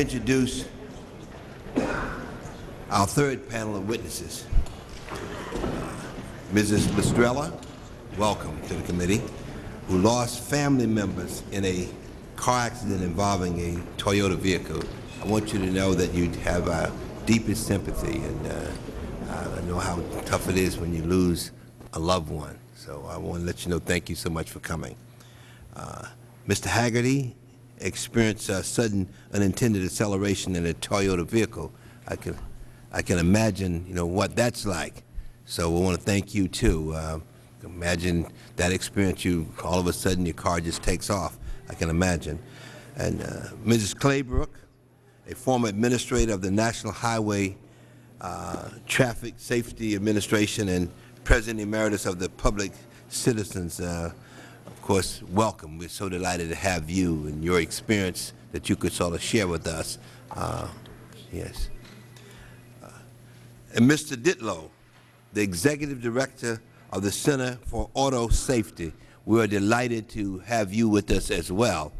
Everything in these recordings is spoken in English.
introduce our third panel of witnesses. Mrs. Lastrella, welcome to the committee, who lost family members in a car accident involving a Toyota vehicle. I want you to know that you have our deepest sympathy, and uh, I know how tough it is when you lose a loved one. So I want to let you know thank you so much for coming. Uh, Mr. Haggerty experienced a sudden unintended acceleration in a Toyota vehicle. I can, I can imagine, you know, what that's like. So we want to thank you too. Uh, imagine that experience. You all of a sudden your car just takes off. I can imagine. And uh, Mrs. Claybrook, a former administrator of the National Highway uh, Traffic Safety Administration and President Emeritus of the Public Citizens uh, course, welcome. We're so delighted to have you and your experience that you could sort of share with us. Uh, yes. Uh, and Mr. Ditlow, the Executive Director of the Center for Auto Safety, we are delighted to have you with us as well.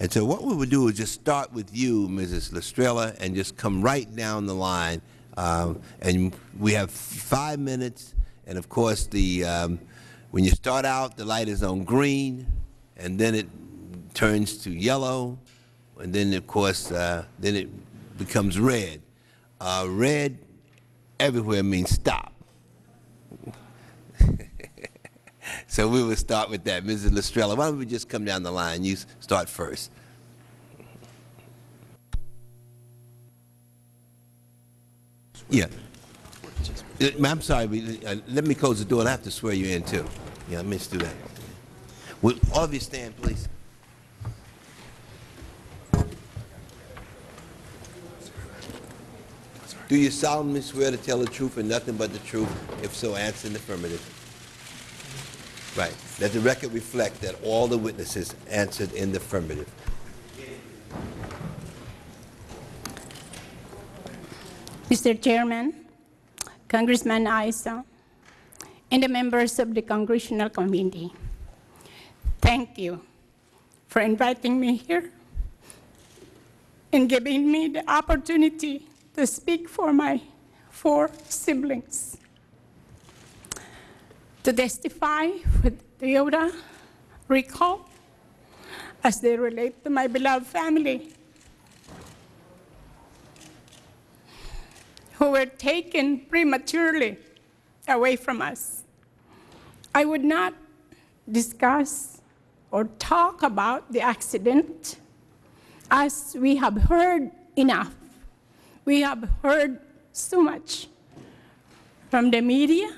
And so what we would do is just start with you, Mrs. Lastrella, and just come right down the line. Um, and we have five minutes, and of course the um, when you start out, the light is on green, and then it turns to yellow, and then, of course, uh, then it becomes red. Uh, red everywhere means stop. so we will start with that. Mrs. Lastrella, why don't we just come down the line? You start first. Yeah. I'm sorry, uh, let me close the door I have to swear you in too. Yeah, me just do that. Will all of you stand, please? Do you solemnly swear to tell the truth and nothing but the truth? If so, answer in the affirmative. Right. Let the record reflect that all the witnesses answered in the affirmative. Mr. Chairman, Congressman Issa, and the members of the Congressional Committee, thank you for inviting me here and giving me the opportunity to speak for my four siblings, to testify with Toyota recall as they relate to my beloved family who were taken prematurely away from us. I would not discuss or talk about the accident as we have heard enough. We have heard so much from the media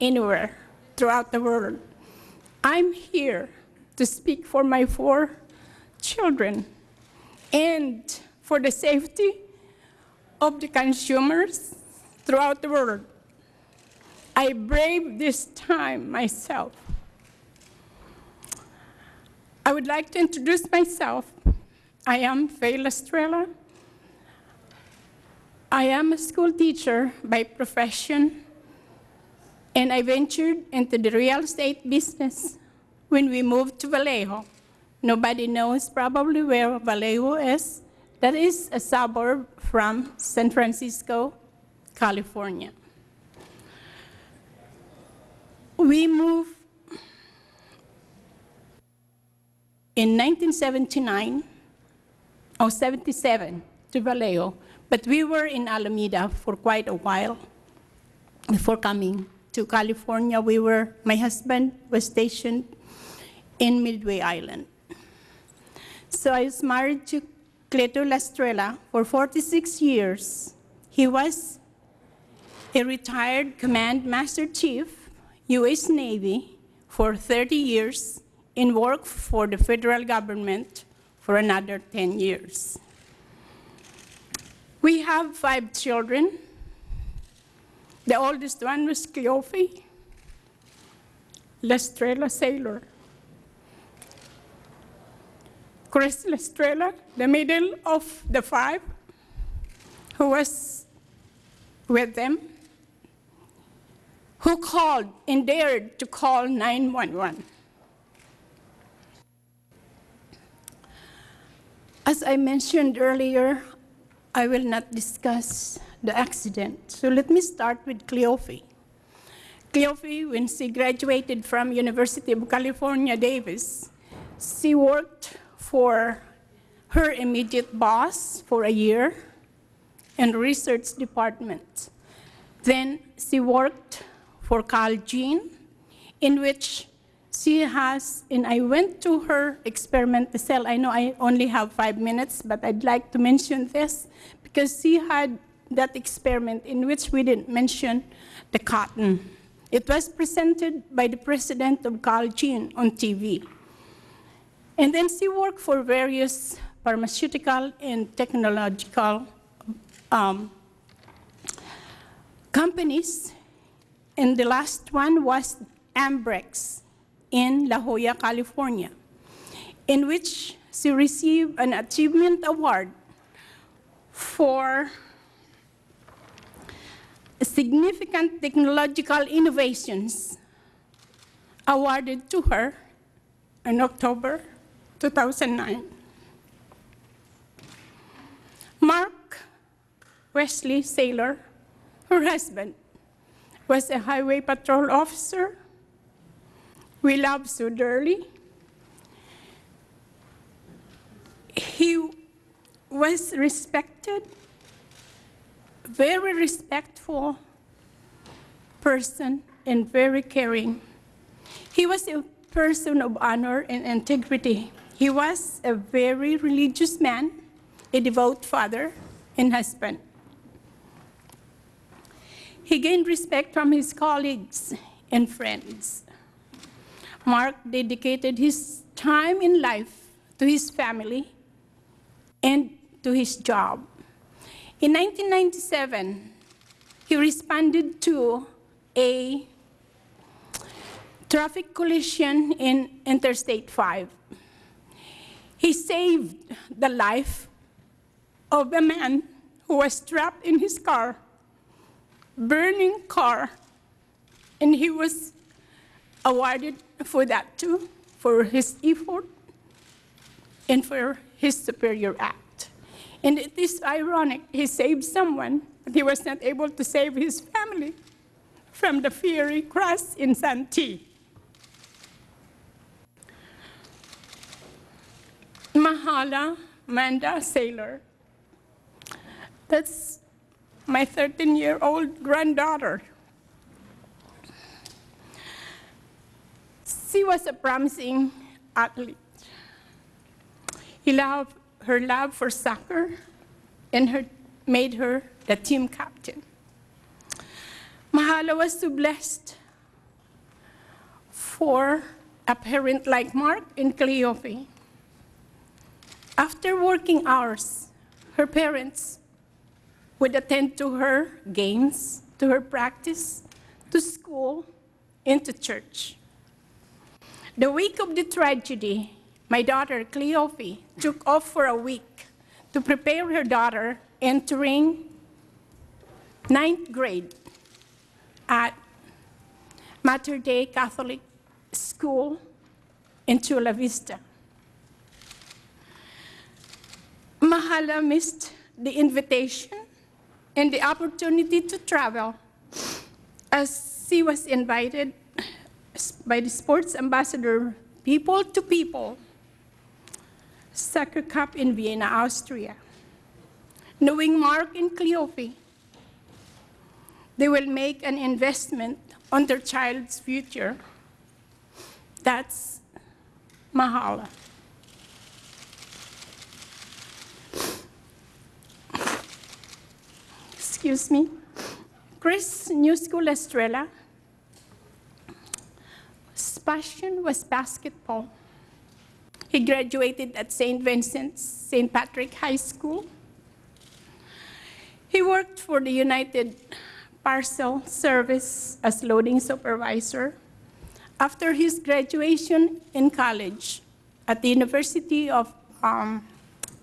anywhere throughout the world. I'm here to speak for my four children and for the safety of the consumers throughout the world. I brave this time myself. I would like to introduce myself. I am Faye Estrella. I am a school teacher by profession, and I ventured into the real estate business when we moved to Vallejo. Nobody knows probably where Vallejo is. That is a suburb from San Francisco, California. We moved in 1979 or 77 to Vallejo, but we were in Alameda for quite a while before coming to California. We were, my husband was stationed in Midway Island. So I was married to Cleto Lastrella for 46 years. He was a retired Command Master Chief, U.S. Navy, for 30 years and worked for the federal government for another 10 years. We have five children. The oldest one was Cleofe Lastrella Saylor. Chris Lastrella, the middle of the five, who was with them, who called and dared to call 911. As I mentioned earlier, I will not discuss the accident. So let me start with Cleophas. Cleophas, when she graduated from University of California, Davis, she worked for her immediate boss for a year in research department. Then she worked for Calgene, in which she has, and I went to her experiment cell. I know I only have five minutes, but I'd like to mention this because she had that experiment in which we didn't mention the cotton. It was presented by the president of Calgene on TV. And then she worked for various pharmaceutical and technological um, companies. And the last one was Ambrx in La Jolla, California, in which she received an achievement award for significant technological innovations awarded to her in October 2009. Mark Wesley Saylor, her husband, was a highway patrol officer. We love so dearly. He was respected, very respectful person, and very caring. He was a person of honor and integrity. He was a very religious man, a devout father and husband. He gained respect from his colleagues and friends. Mark dedicated his time in life to his family and to his job. In 1997, he responded to a traffic collision in Interstate 5. He saved the life of a man who was trapped in his car, burning car, and he was awarded for that too, for his effort and for his superior act. And it is ironic, he saved someone, but he was not able to save his family from the fiery crash in Santee. Mahala Manda Saylor. That's my 13-year-old granddaughter. She was a promising athlete. He loved her love for soccer and her, made her the team captain. Mahala was so blessed for a parent like Mark and Cleophas. After working hours, her parents would attend to her games, to her practice, to school, and to church. The week of the tragedy, my daughter, Cleophas, took off for a week to prepare her daughter entering ninth grade at Mater Dei Catholic School in Chula Vista. Mahala missed the invitation and the opportunity to travel as she was invited by the sports ambassador, people to people, Soccer Cup in Vienna, Austria. Knowing Mark and Cleophas, they will make an investment on their child's future. That's Mahala. Excuse me. Chris, New School Estrella, his passion was basketball. He graduated at St. Vincent's, St. Patrick High School. He worked for the United Parcel Service as loading supervisor. After his graduation in college at the University of um,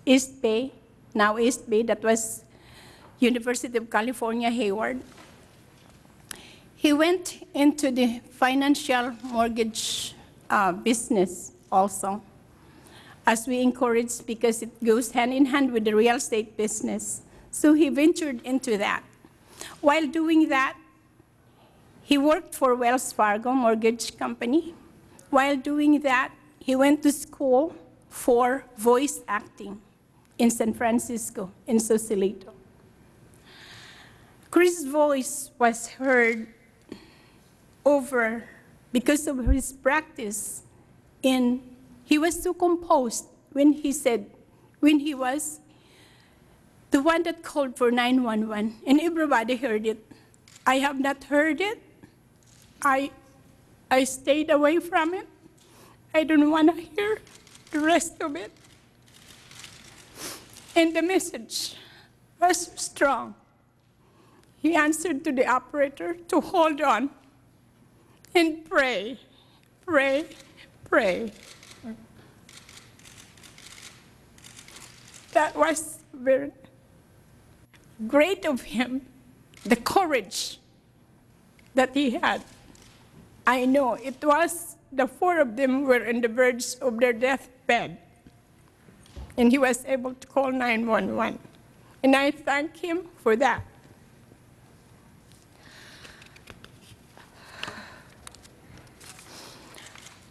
East Bay, now East Bay, that was University of California, Hayward, he went into the financial mortgage uh, business also. as we encouraged because it goes hand in hand with the real estate business. So he ventured into that. While doing that, he worked for Wells Fargo Mortgage Company. While doing that, he went to school for voice acting in San Francisco, in Sausalito. Chris' voice was heard over because of his practice. In he was so composed when he said when he was the one that called for 911 and everybody heard it. I have not heard it. I i stayed away from it. I don't want to hear the rest of it. And the message was strong he answered to the operator to hold on and pray, pray, pray. That was very great of him, the courage that he had. I know it was the four of them were on the verge of their deathbed, and he was able to call 911. And I thank him for that.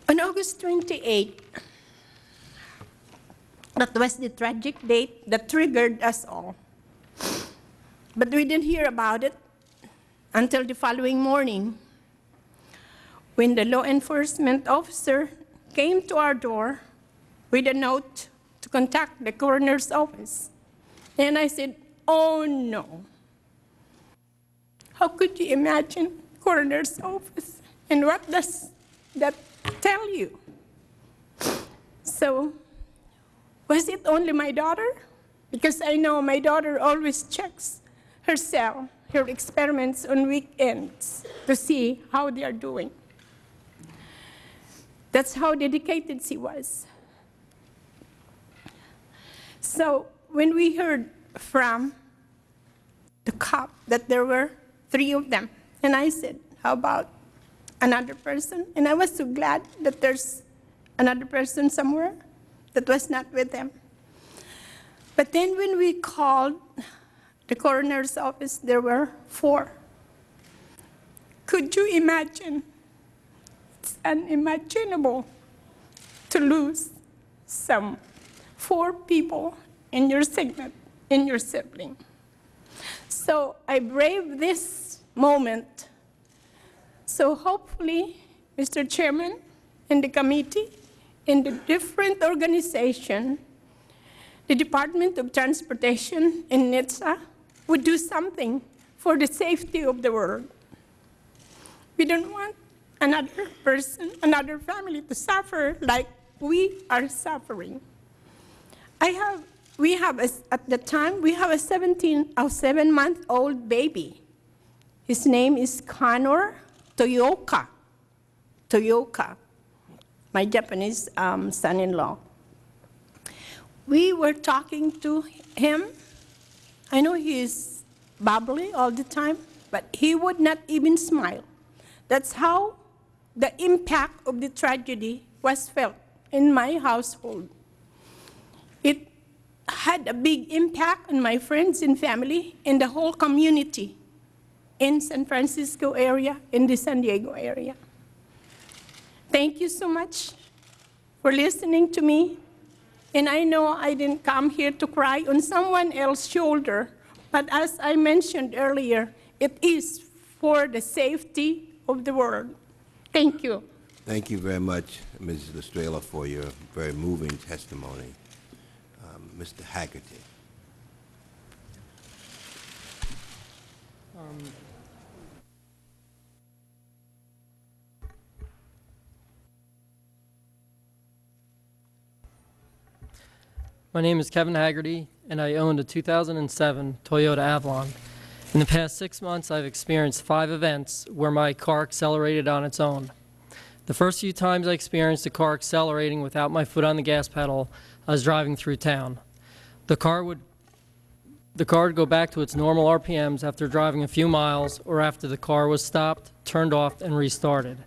On August 28, that was the tragic date that triggered us all. But we didn't hear about it until the following morning when the law enforcement officer came to our door with a note to contact the coroner's office. And I said, oh no. How could you imagine coroner's office? And what does that tell you? So, was it only my daughter? Because I know my daughter always checks herself, her experiments on weekends to see how they are doing. That's how dedicated she was. So when we heard from the cop that there were three of them, and I said, how about another person? And I was so glad that there's another person somewhere that was not with them. But then when we called the coroner's office, there were four. Could you imagine? It's unimaginable to lose some four people in your segment, in your sibling. So I braved this moment. So hopefully, Mr. Chairman and the committee and the different organization, the Department of Transportation and NHTSA would do something for the safety of the world. We don't want another person, another family to suffer like we are suffering. I have, we have, a, at the time, we have a 17 or seven month old baby. His name is Connor Toyoka. Toyoka, my Japanese um, son-in-law. We were talking to him. I know he is bubbly all the time, but he would not even smile. That's how the impact of the tragedy was felt in my household. It had a big impact on my friends and family and the whole community in San Francisco area, in the San Diego area. Thank you so much for listening to me. And I know I didn't come here to cry on someone else's shoulder, but as I mentioned earlier, it is for the safety of the world. Thank you. Thank you very much, Mrs. Estrella, for your very moving testimony. Um, Mr. Haggerty. My name is Kevin Haggerty, and I owned a 2007 Toyota Avalon. In the past six months, I've experienced five events where my car accelerated on its own. The first few times I experienced the car accelerating without my foot on the gas pedal, I was driving through town. The car would the car would go back to its normal RPMs after driving a few miles or after the car was stopped, turned off, and restarted.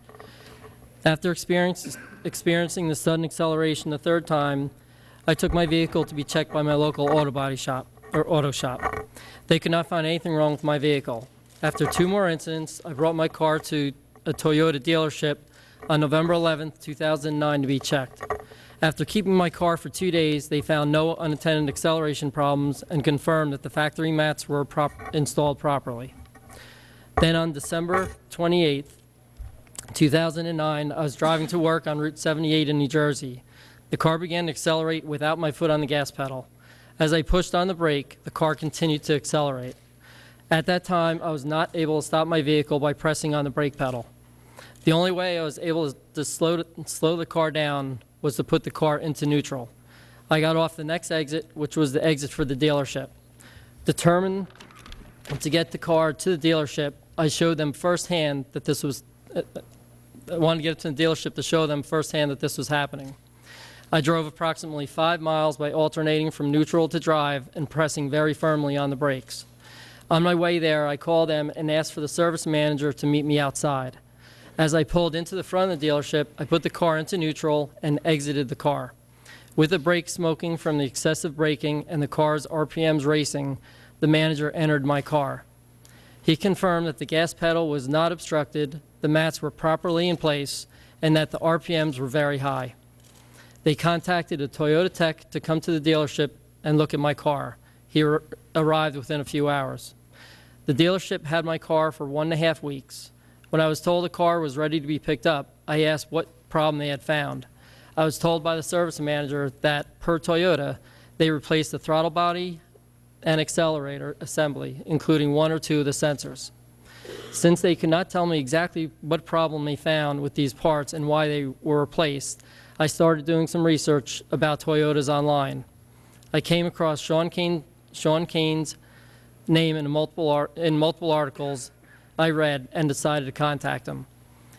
After experiencing the sudden acceleration the third time, I took my vehicle to be checked by my local auto body shop, or auto shop. They could not find anything wrong with my vehicle. After two more incidents, I brought my car to a Toyota dealership on November 11th, 2009 to be checked. After keeping my car for two days, they found no unattended acceleration problems and confirmed that the factory mats were prop- installed properly. Then on December 28th, 2009, I was driving to work on Route 78 in New Jersey. The car began to accelerate without my foot on the gas pedal. As I pushed on the brake, the car continued to accelerate. At that time, I was not able to stop my vehicle by pressing on the brake pedal. The only way I was able to slow, slow the car down was to put the car into neutral. I got off the next exit, which was the exit for the dealership. Determined to get the car to the dealership, I showed them firsthand that this was, uh, I wanted to get it to the dealership to show them firsthand that this was happening. I drove approximately five miles by alternating from neutral to drive and pressing very firmly on the brakes. On my way there, I called them and asked for the service manager to meet me outside. As I pulled into the front of the dealership, I put the car into neutral and exited the car. With the brakes smoking from the excessive braking and the car's RPMs racing, the manager entered my car. He confirmed that the gas pedal was not obstructed, the mats were properly in place, and that the RPMs were very high. They contacted a Toyota tech to come to the dealership and look at my car. He arrived within a few hours. The dealership had my car for one and a half weeks. When I was told the car was ready to be picked up, I asked what problem they had found. I was told by the service manager that, per Toyota, they replaced the throttle body and accelerator assembly, including one or two of the sensors. Since they could not tell me exactly what problem they found with these parts and why they were replaced, I started doing some research about Toyotas online. I came across Sean, Kane, Sean Kane's name in multiple, in multiple articles I read and decided to contact him.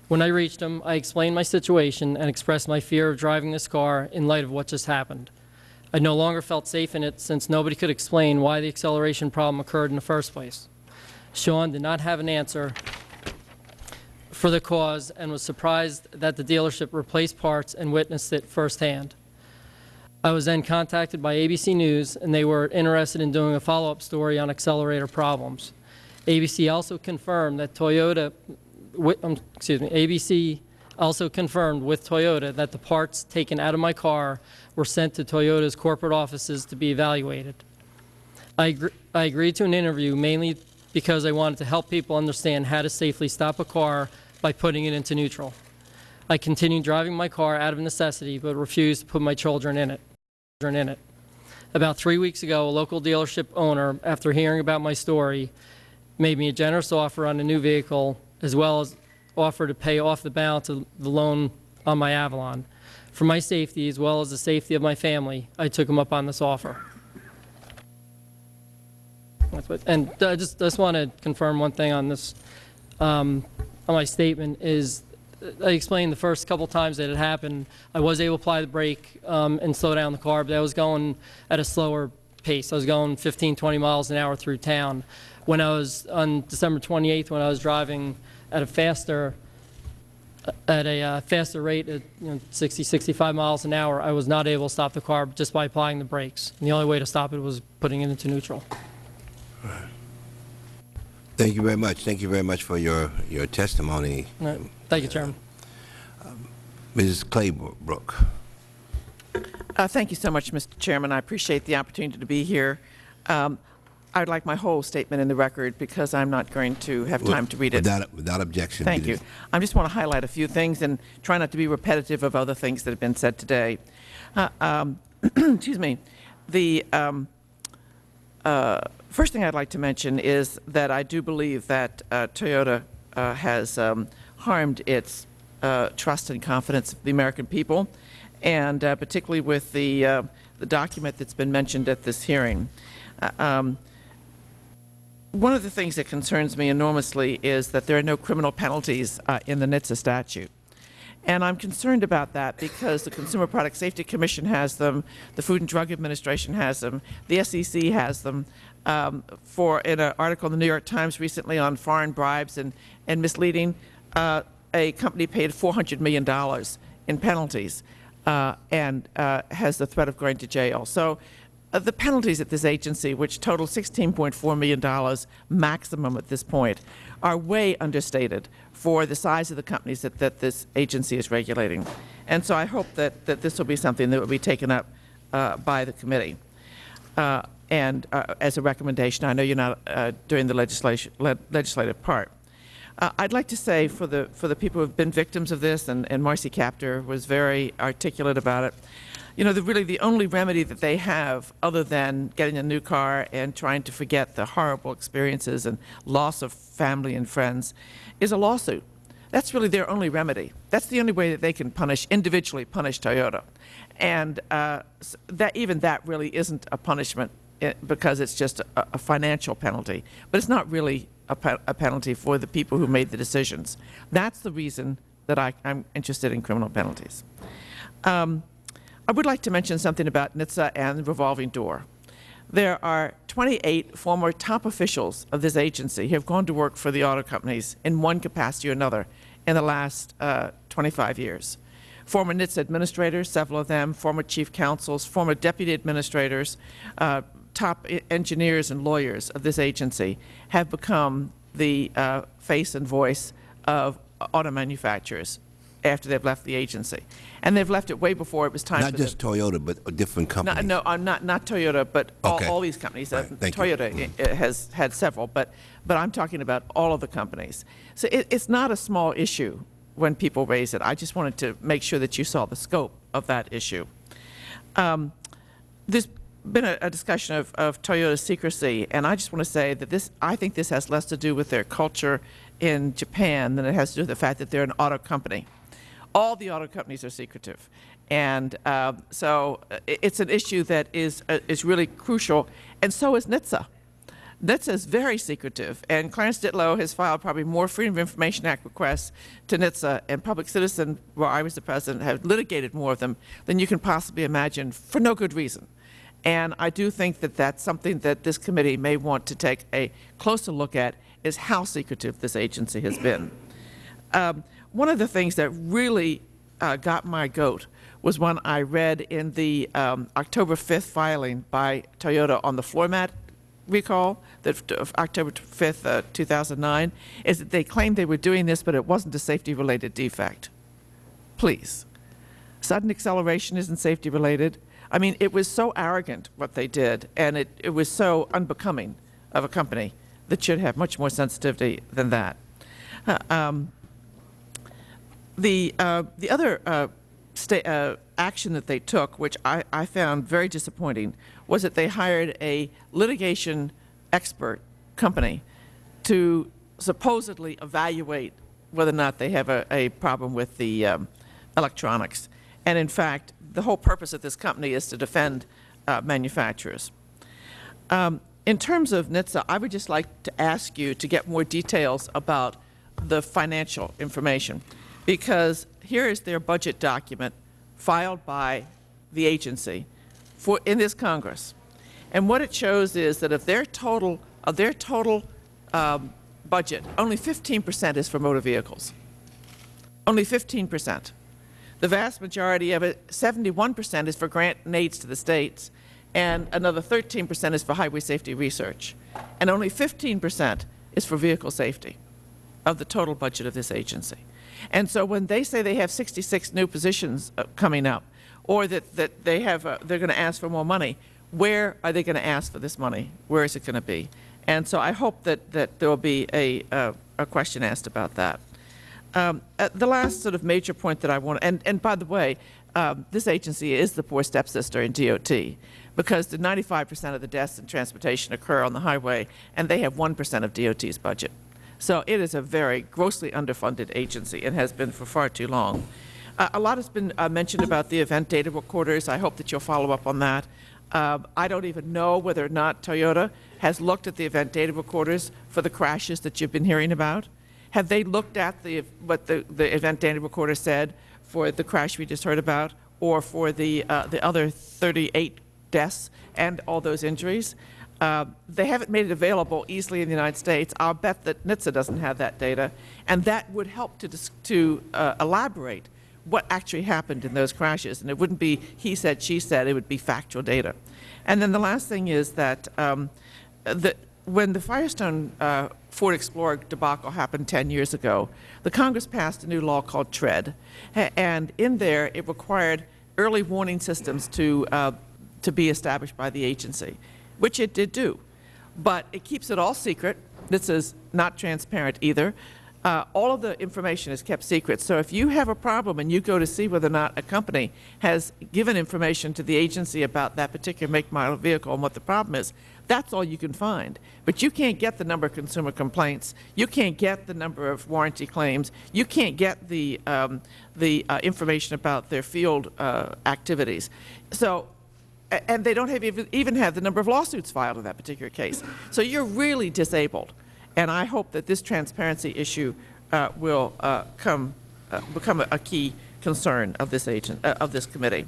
When I reached him, I explained my situation and expressed my fear of driving this car in light of what just happened. I no longer felt safe in it since nobody could explain why the acceleration problem occurred in the first place. Sean did not have an answer for the cause and was surprised that the dealership replaced parts and witnessed it firsthand. I was then contacted by ABC News, and they were interested in doing a follow-up story on accelerator problems. ABC also confirmed that Toyota, um, excuse me, ABC also confirmed with Toyota that the parts taken out of my car were sent to Toyota's corporate offices to be evaluated. I, I agreed to an interview mainly because I wanted to help people understand how to safely stop a car by putting it into neutral. I continued driving my car out of necessity, but refused to put my children in it. in it. About three weeks ago, a local dealership owner, after hearing about my story, made me a generous offer on a new vehicle, as well as offer to pay off the balance of the loan on my Avalon. For my safety, as well as the safety of my family, I took him up on this offer. What, and I just, just want to confirm one thing on this, um, on my statement, is I explained the first couple times that it happened, I was able to apply the brake um, and slow down the car, but I was going at a slower pace. I was going 15, 20 miles an hour through town. When I was, on December 28th, when I was driving at a faster, at a uh, faster rate, at you know, 60, 65 miles an hour, I was not able to stop the car just by applying the brakes. And the only way to stop it was putting it into neutral. Thank you very much. Thank you very much for your, your testimony, All right. Thank you, Chairman. Mrs. Claybrook. Uh, Thank you so much, Mr. Chairman. I appreciate the opportunity to be here. Um, I would like my whole statement in the record because I'm not going to have time to read it. Without, without objection. Thank you. I just want to highlight a few things and try not to be repetitive of other things that have been said today. Uh, um, Excuse me. The um, uh, first thing I'd like to mention is that I do believe that uh, Toyota uh, has um, harmed its uh, trust and confidence of the American people, and uh, particularly with the, uh, the document that's been mentioned at this hearing. Um, one of the things that concerns me enormously is that there are no criminal penalties in the NHTSA statute. And I'm concerned about that because the Consumer Product Safety Commission has them, the Food and Drug Administration has them, the SEC has them. Um, for in an article in the New York Times recently on foreign bribes and, and misleading, uh, a company paid $400 million in penalties. uh, and uh, has the threat of going to jail. So uh, the penalties at this agency, which total $16.4 million maximum at this point, are way understated for the size of the companies that, that this agency is regulating. And so I hope that, that this will be something that will be taken up uh, by the committee. Uh, and uh, as a recommendation, I know you're not uh, doing the legislation, le legislative part. Uh, I'd like to say for the, for the people who have been victims of this, and, and Marcy Kaptur was very articulate about it, you know, the, really the only remedy that they have other than getting a new car and trying to forget the horrible experiences and loss of family and friends is a lawsuit. That's really their only remedy. That's the only way that they can punish, individually punish Toyota. And uh, that, even that really isn't a punishment eh, because it's just a, a financial penalty. But it's not really a, pe- a penalty for the people who made the decisions. That's the reason that I, I'm interested in criminal penalties. Um, I would like to mention something about NHTSA and the revolving door. There are 28 former top officials of this agency who have gone to work for the auto companies in one capacity or another in the last uh, 25 years. Former NHTSA administrators, several of them, former chief counsels, former deputy administrators, uh, top engineers and lawyers of this agency have become the uh, face and voice of auto manufacturers after they've left the agency. And they've left it way before it was time Not just them. Toyota, but a different No, company. no, I'm not, not Toyota, but all, Okay. all these companies. Right, you. Toyota i- i- has had several, but, but I'm talking about all of the companies. So it, it's not a small issue when people raise it. I just wanted to make sure that you saw the scope of that issue. Um, there's been a, a discussion of, of Toyota's secrecy, and I just want to say that this, I think this has less to do with their culture in Japan than it has to do with the fact that they're an auto company. All the auto companies are secretive, and uh, so it's an issue that is uh, is really crucial, and so is NHTSA. NHTSA is very secretive, and Clarence Ditlow has filed probably more Freedom of Information Act requests to NHTSA, and Public Citizen, where I was the president, have litigated more of them than you can possibly imagine for no good reason. And I do think that that's something that this committee may want to take a closer look at, is how secretive this agency has been. Um, one of the things that really uh, got my goat was when I read in the um, October 5th filing by Toyota on the floor mat recall, that of October 5th, uh, 2009, is that they claimed they were doing this, but it wasn't a safety-related defect. Please. Sudden acceleration isn't safety related. I mean, it was so arrogant what they did, and it, it was so unbecoming of a company that should have much more sensitivity than that. Uh, um, the, uh, the other uh, uh, action that they took, which I, I found very disappointing, was that they hired a litigation expert company to supposedly evaluate whether or not they have a, a problem with the um, electronics. And in fact, the whole purpose of this company is to defend uh, manufacturers. Um, in terms of NHTSA, I would just like to ask you to get more details about the financial information, because here is their budget document filed by the agency for, in this Congress. And what it shows is that of their total, of their total um, budget, only 15% is for motor vehicles. Only 15%. The vast majority of it, 71%, is for grant and aids to the states, and another 13% is for highway safety research. And only 15% is for vehicle safety of the total budget of this agency. And so when they say they have 66 new positions uh, coming up, or that, that they have, uh, they're going to ask for more money, where are they going to ask for this money? Where is it going to be? And so I hope that, that there will be a, uh, a question asked about that. Um, uh, the last sort of major point that I want, and, and by the way, um, this agency is the poor stepsister in DOT because the 95% of the deaths in transportation occur on the highway, and they have 1% of DOT's budget. So it is a very grossly underfunded agency and has been for far too long. Uh, a lot has been uh, mentioned about the event data recorders. I hope that you'll follow up on that. Um, I don't even know whether or not Toyota has looked at the event data recorders for the crashes that you've been hearing about. Have they looked at the, what the, the event data recorder said for the crash we just heard about, or for the, uh, the other 38 deaths and all those injuries? Uh, they haven't made it available easily in the United States. I'll bet that NHTSA doesn't have that data, and that would help to, to uh, elaborate what actually happened in those crashes. And it wouldn't be he said, she said, it would be factual data. And then the last thing is that um, when the Firestone uh, Ford Explorer debacle happened 10 years ago, the Congress passed a new law called TREAD. And in there, it required early warning systems to, uh, to be established by the agency, which it did do. But it keeps it all secret. This is not transparent either. Uh, all of the information is kept secret. So if you have a problem and you go to see whether or not a company has given information to the agency about that particular make, model vehicle and what the problem is, that's all you can find. But you can't get the number of consumer complaints. You can't get the number of warranty claims. You can't get the, um, the uh, information about their field uh, activities. So and they don't have even, even have the number of lawsuits filed in that particular case. So you're really disabled. And I hope that this transparency issue uh, will uh, come, uh, become a, a key concern of this agent, uh, of this committee.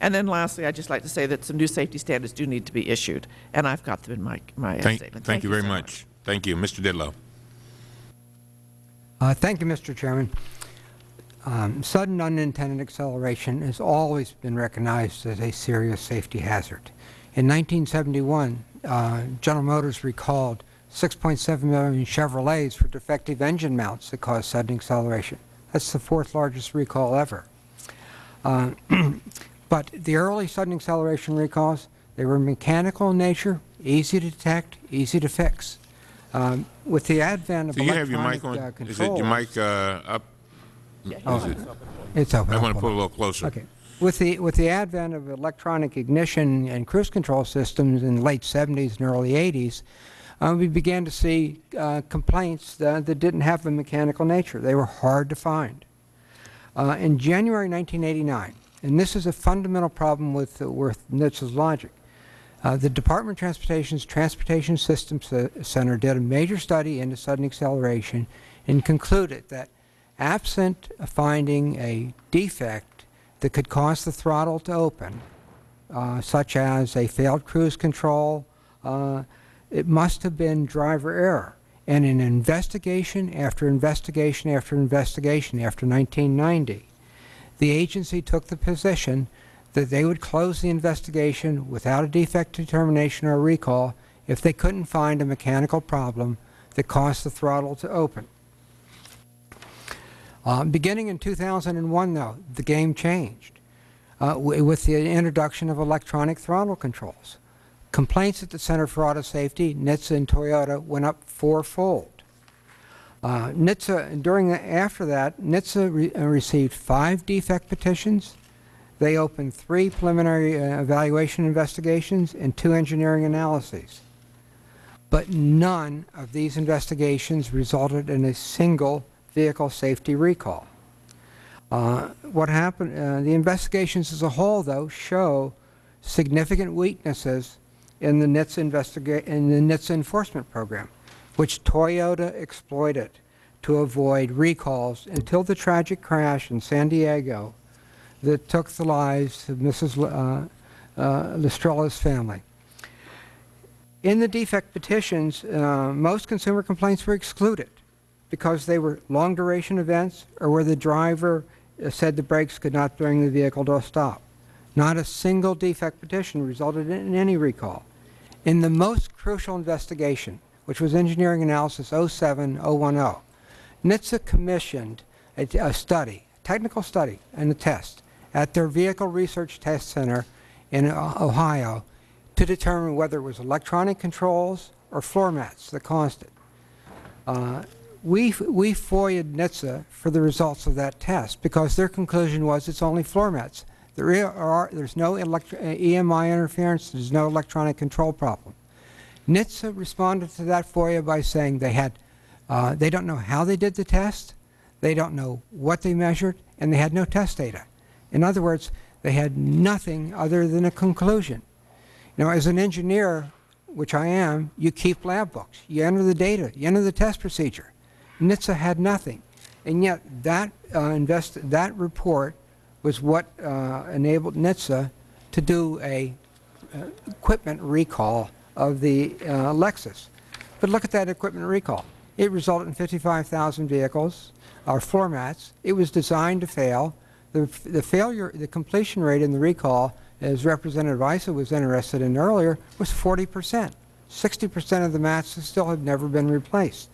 And then lastly, I'd just like to say that some new safety standards do need to be issued, and I've got them in my, my Thank, statement. thank you very so much. Thank you. Mr. Ditlow. Uh, Thank you, Mr. Chairman. Um, Sudden unintended acceleration has always been recognized as a serious safety hazard. In 1971, uh, General Motors recalled 6.7 million Chevrolets for defective engine mounts that caused sudden acceleration. That's the fourth largest recall ever. Uh, But the early sudden acceleration recalls, they were mechanical in nature, easy to detect, easy to fix. Um, With the advent of Do you have your mic on? uh, Is it your mic uh, up? Oh, Is it- It's open. I want to pull put it. a little closer. Okay. With the, with the advent of electronic ignition and cruise control systems in the late 70s and early 80s, uh, we began to see uh, complaints that, that didn't have a mechanical nature. They were hard to find. Uh, in January 1989, and this is a fundamental problem with, uh, with NHTSA's logic, uh, the Department of Transportation's Transportation Systems C- Center did a major study into sudden acceleration and concluded that absent finding a defect that could cause the throttle to open, uh, such as a failed cruise control, uh, it must have been driver error. And in investigation after investigation after investigation after 1990, the agency took the position that they would close the investigation without a defect determination or recall if they couldn't find a mechanical problem that caused the throttle to open. Uh, beginning in 2001, though, the game changed uh, with the introduction of electronic throttle controls. Complaints at the Center for Auto Safety, NHTSA, and Toyota went up fourfold. Uh, NHTSA, during the, after that, NHTSA re, uh, received five defect petitions. They opened three preliminary uh, evaluation investigations and two engineering analyses. But none of these investigations resulted in a single vehicle safety recall. Uh, what happened, uh, the investigations as a whole, though, show significant weaknesses in the NHTSA, in the NHTSA enforcement program, which Toyota exploited to avoid recalls until the tragic crash in San Diego that took the lives of Mrs. L- uh, uh, family. In the defect petitions, uh, most consumer complaints were excluded because they were long-duration events or where the driver uh, said the brakes could not bring the vehicle to a stop. Not a single defect petition resulted in any recall. In the most crucial investigation, which was engineering analysis 07010, NHTSA commissioned a, a study, technical study, and a test at their Vehicle Research Test Center in Ohio to determine whether it was electronic controls or floor mats that caused it. Uh, we, we FOIA'd NHTSA for the results of that test because their conclusion was it's only floor mats. There are, there's no electro, uh, EMI interference, there's no electronic control problem. NHTSA responded to that FOIA by saying they had, uh, they don't know how they did the test, they don't know what they measured, and they had no test data. In other words, they had nothing other than a conclusion. Now, as an engineer, which I am, you keep lab books. You enter the data. You enter the test procedure. NHTSA had nothing. And yet that, uh, invest, that report was what uh, enabled NHTSA to do a uh, equipment recall of the uh, Lexus. But look at that equipment recall. It resulted in 55,000 vehicles, or floor mats. It was designed to fail. The, the failure, the completion rate in the recall, as Representative Issa was interested in earlier, was 40 percent. 60 percent of the mats still have never been replaced.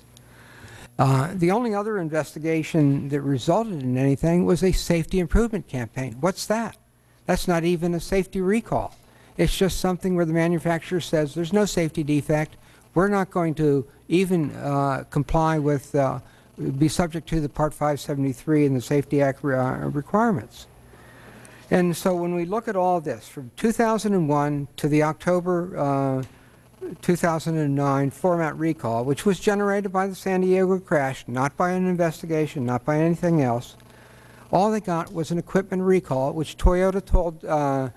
Uh, the only other investigation that resulted in anything was a safety improvement campaign. What's that? That's not even a safety recall. It's just something where the manufacturer says there's no safety defect. We're not going to even uh, comply with, uh, be subject to the Part 573 and the Safety Act uh, requirements. And so when we look at all this, from 2001 to the October uh, 2009 floor mat recall, which was generated by the San Diego crash, not by an investigation, not by anything else, all they got was an equipment recall, which Toyota told uh,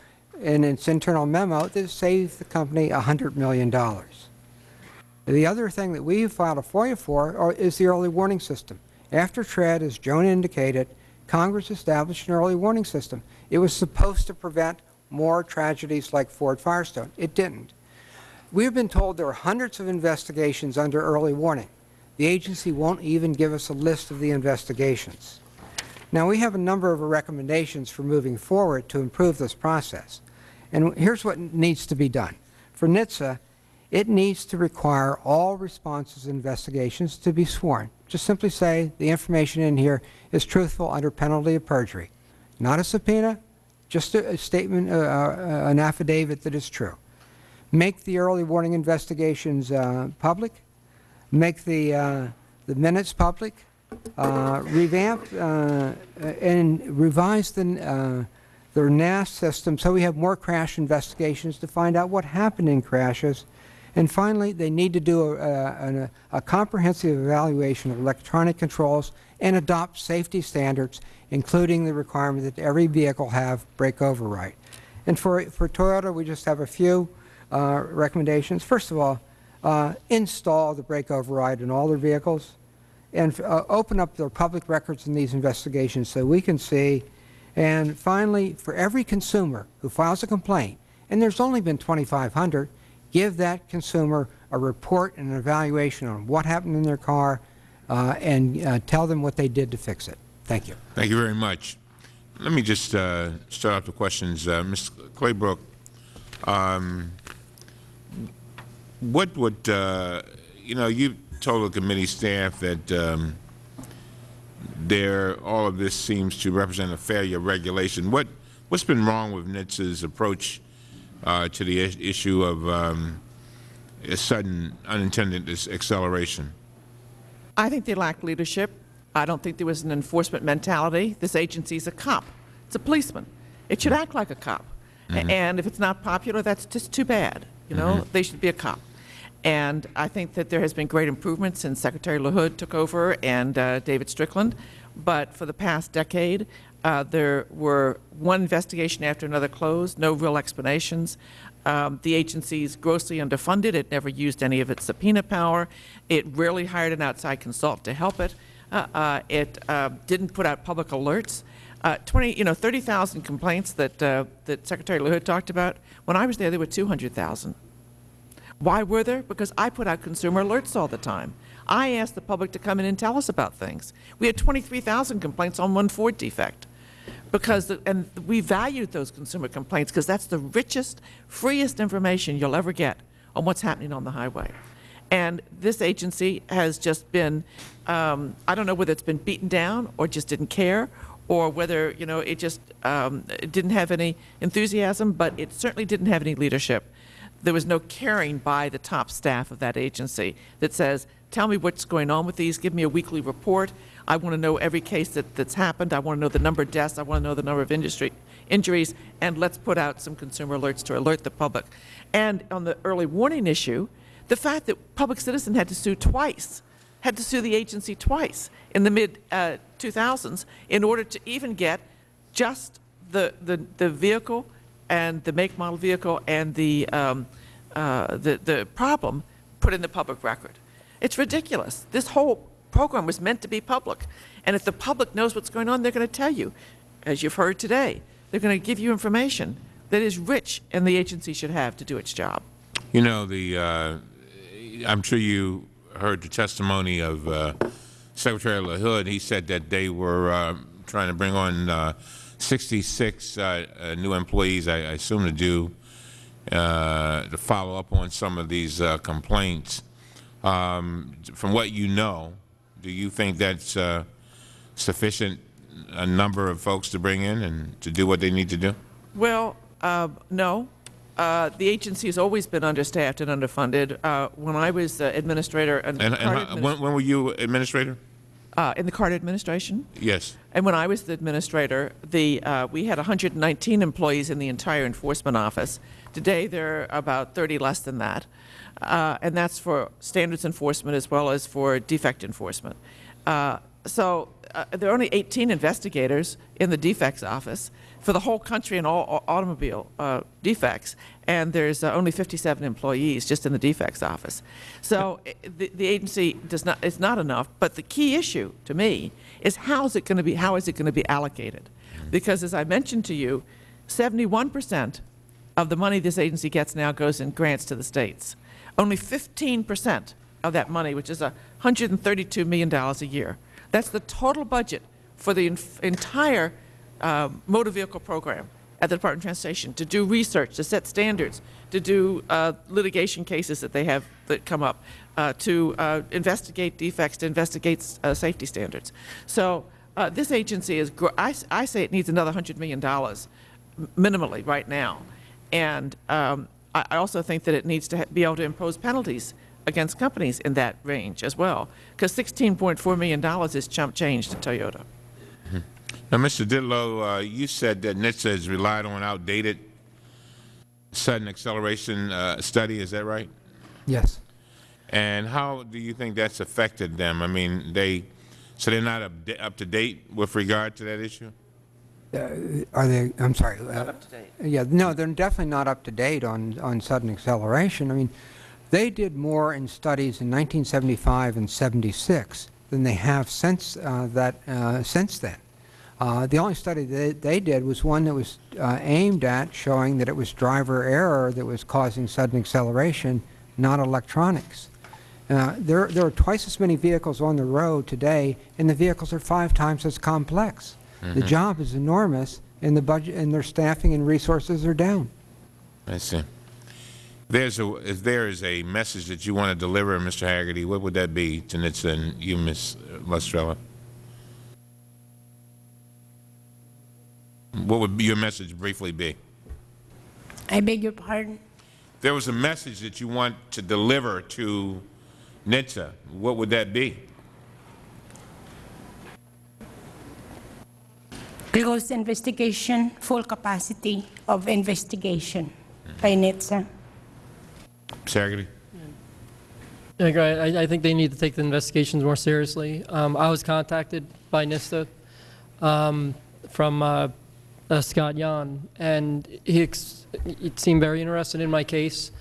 in its internal memo that saved the company $100 million. The other thing that we filed a FOIA for are, is the early warning system. After TREAD, as Joan indicated, Congress established an early warning system. It was supposed to prevent more tragedies like Ford Firestone. It didn't. We've been told there are hundreds of investigations under early warning. The agency won't even give us a list of the investigations. Now, we have a number of recommendations for moving forward to improve this process. And here's what needs to be done. For NHTSA, it needs to require all responses investigations to be sworn. Just simply say the information in here is truthful under penalty of perjury. Not a subpoena, just a, a statement, uh, uh, an affidavit that is true. Make the early warning investigations uh, public. Make the, uh, the minutes public. Uh, revamp uh, and revise the, uh, their NASS system so we have more crash investigations to find out what happened in crashes. And finally, they need to do a, a, a comprehensive evaluation of electronic controls and adopt safety standards, including the requirement that every vehicle have brake override. And for, for Toyota, we just have a few uh, recommendations. First of all, uh, install the brake override in all their vehicles and uh, open up their public records in these investigations so we can see. And finally, for every consumer who files a complaint, and there's only been 2,500, give that consumer a report and an evaluation on what happened in their car uh, and uh, tell them what they did to fix it. Thank you. Thank you very much. Let me just uh, start off the questions. Uh, Ms. Claybrook, um, what would, uh, you know, you told the committee staff that um, there, all of this seems to represent a failure of regulation. What, what's been wrong with NHTSA's approach uh, to the issue of um, a sudden unintended acceleration? I think they lack leadership. I don't think there was an enforcement mentality. This agency is a cop. It's a policeman. It should act like a cop. A- And if it's not popular, that's just too bad. You know, they should be a cop. And I think that there has been great improvement since Secretary LaHood took over and uh, David Strickland. But for the past decade, uh, there were one investigation after another closed, no real explanations. Um, the agency is grossly underfunded. It never used any of its subpoena power. It rarely hired an outside consultant to help it. Uh, uh, it uh, didn't put out public alerts. Uh, 20, you know, 30,000 complaints that uh, that Secretary LaHood talked about. When I was there, there were 200,000. Why were there? Because I put out consumer alerts all the time. I asked the public to come in and tell us about things. We had 23,000 complaints on one Ford defect. Because, the, and we valued those consumer complaints because that's the richest, freest information you'll ever get on what's happening on the highway. And this agency has just been, um, I don't know whether it's been beaten down or just didn't care or whether, you know, it just um, it didn't have any enthusiasm, but it certainly didn't have any leadership there was no caring by the top staff of that agency that says, tell me what's going on with these, give me a weekly report. I want to know every case that, that's happened. I want to know the number of deaths. I want to know the number of industry injuries. And let's put out some consumer alerts to alert the public. And on the early warning issue, the fact that Public Citizen had to sue twice, had to sue the agency twice in the mid uh, 2000s in order to even get just the, the, the vehicle and the make model vehicle and the, um, uh, the, the problem put in the public record. It's ridiculous. This whole program was meant to be public. And if the public knows what's going on, they're going to tell you. As you've heard today, they're going to give you information that is rich and the agency should have to do its job. You know, the, uh, I'm sure you heard the testimony of uh, Secretary LaHood. He said that they were uh, trying to bring on uh, 66 uh, uh, new employees, I I assume, to do, to follow up on some of these complaints. Um, From what you know, do you think that's sufficient, a number of folks to bring in and to do what they need to do? Well, uh, no. Uh, The agency has always been understaffed and underfunded. Uh, When I was uh, administrator and And and Carter how- adminis- when when were you administrator? uh, in the Carter administration, Yes. and when I was the administrator, the, uh, we had 119 employees in the entire enforcement office. Today, there are about 30 less than that, Uh, and that's for standards enforcement as well as for defect enforcement. Uh, So uh, there are only 18 investigators in the defects office for the whole country and all au- automobile uh, defects, and there's uh, only 57 employees just in the defects office. So the, the agency does not, it's not enough, but the key issue to me is how is it going to be, how is it going to be allocated? Because as I mentioned to you, 71% of the money this agency gets now goes in grants to the states. Only 15% of that money, which is $132 million a year, that's the total budget for the entire uh, motor vehicle program at the Department of Transportation to do research, to set standards, to do uh, litigation cases that they have that come up, uh, to uh, investigate defects, to investigate uh, safety standards. So uh, this agency is, I, I say it needs another $100 million minimally right now. And um, I, I also think that it needs to be able to impose penalties against companies in that range as well, because $16.4 million is chump change to Toyota. Now, Mr. Ditlow, uh, you said that NHTSA has relied on outdated sudden acceleration uh, study, is that right? Yes. And how do you think that's affected them? I mean, they, so they're not up, up to date with regard to that issue? Are they, I'm sorry. uh, Not up to date. Yeah, no, they're definitely not up to date on, on sudden acceleration. I mean, they did more in studies in 1975 and 76 than they have since uh, that, uh, since then. Uh, the only study they, they did was one that was uh, aimed at showing that it was driver error that was causing sudden acceleration, not electronics. Uh, there, there are twice as many vehicles on the road today, and the vehicles are five times as complex. The job is enormous, and the budget and their staffing and resources are down. I see. There's a, if there is a message that you want to deliver, Mr. Haggerty, what would that be to NHTSA and you, Ms. Lastrella? What would your message briefly be? I beg your pardon. There was a message that you want to deliver to NHTSA, what would that be? Close investigation, full capacity of investigation by NHTSA. Ms. Haggerty? I agree. I, I think they need to take the investigations more seriously. Um, I was contacted by NHTSA um, from uh, uh, Scott Yon, and he, seemed very interested in my case.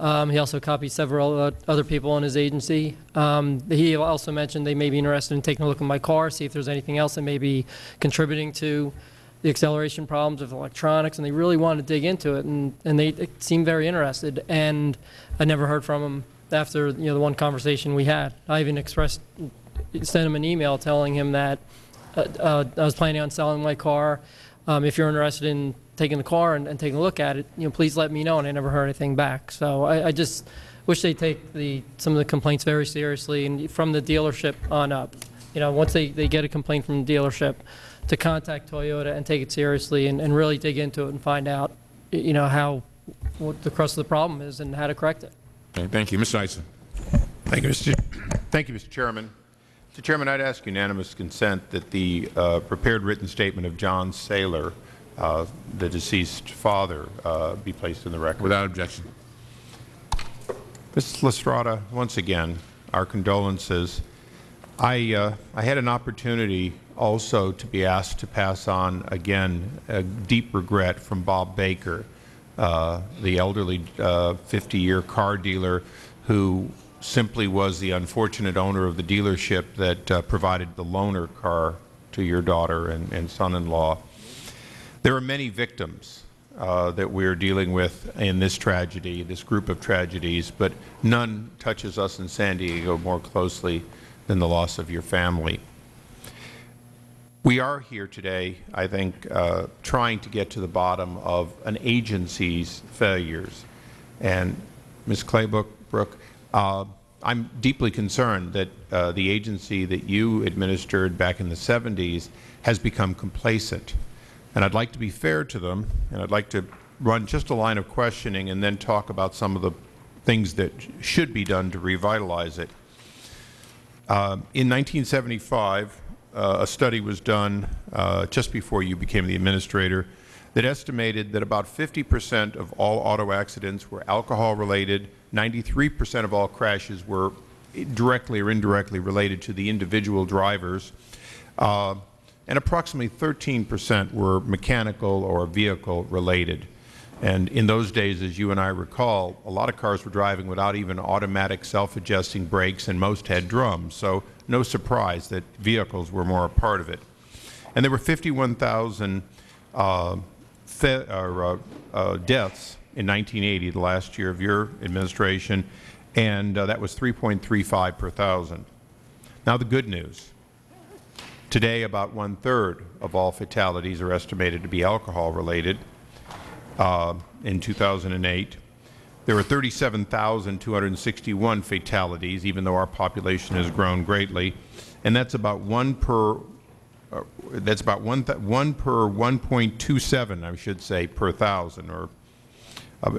Um, he also copied several uh, other people in his agency. Um, he also mentioned they may be interested in taking a look at my car, see if there's anything else that may be contributing to the acceleration problems with electronics, and they really wanted to dig into it, and, and they, seemed very interested. And I never heard from them after you know the one conversation we had. I even expressed, sent him an email telling him that uh, uh, I was planning on selling my car. Um, if you're interested in taking the car and, and taking a look at it, you know, please let me know. And I never heard anything back. So I, I just wish they take the some of the complaints very seriously and from the dealership on up. You know, once they, they get a complaint from the dealership, to contact Toyota and take it seriously and, and really dig into it and find out, you know, how what the crux of the problem is and how to correct it. Okay, thank you. Mr. Issa? Thank you, Mr. Thank you, Mr. Chairman. Mr. Chairman, I'd ask unanimous consent that the uh, prepared written statement of John Saylor, uh, the deceased father, uh, be placed in the record. Without objection. Mrs. Lastrella, once again, our condolences. I, uh, I had an opportunity also to be asked to pass on, again, a deep regret from Bob Baker, uh, the elderly 50-year car dealer who simply was the unfortunate owner of the dealership that uh, provided the loaner car to your daughter and, and son-in-law. There are many victims uh, that we're dealing with in this tragedy, this group of tragedies, but none touches us in San Diego more closely than the loss of your family. We are here today, I think, uh, trying to get to the bottom of an agency's failures. And Ms. Claybrook, Brooke, uh, I'm deeply concerned that uh, the agency that you administered back in the 70s has become complacent. And I'd like to be fair to them, and I'd like to run just a line of questioning and then talk about some of the things that should be done to revitalize it. Uh, in 1975, uh, a study was done uh, just before you became the administrator that estimated that about 50 percent of all auto accidents were alcohol related, 93 percent of all crashes were directly or indirectly related to the individual drivers, uh, and approximately 13 percent were mechanical or vehicle related. And in those days, as you and I recall, a lot of cars were driving without even automatic self-adjusting brakes, and most had drums. So no surprise that vehicles were more a part of it. And there were 51,000 uh, uh, uh, deaths in 1980, the last year of your administration, and uh, that was 3.35 per thousand. Now the good news. Today, about one-third of all fatalities are estimated to be alcohol-related. Uh, in 2008, there were 37,261 fatalities, even though our population has grown greatly, and that's about one per uh, that's about one, one per 1.27, I should say, per thousand, or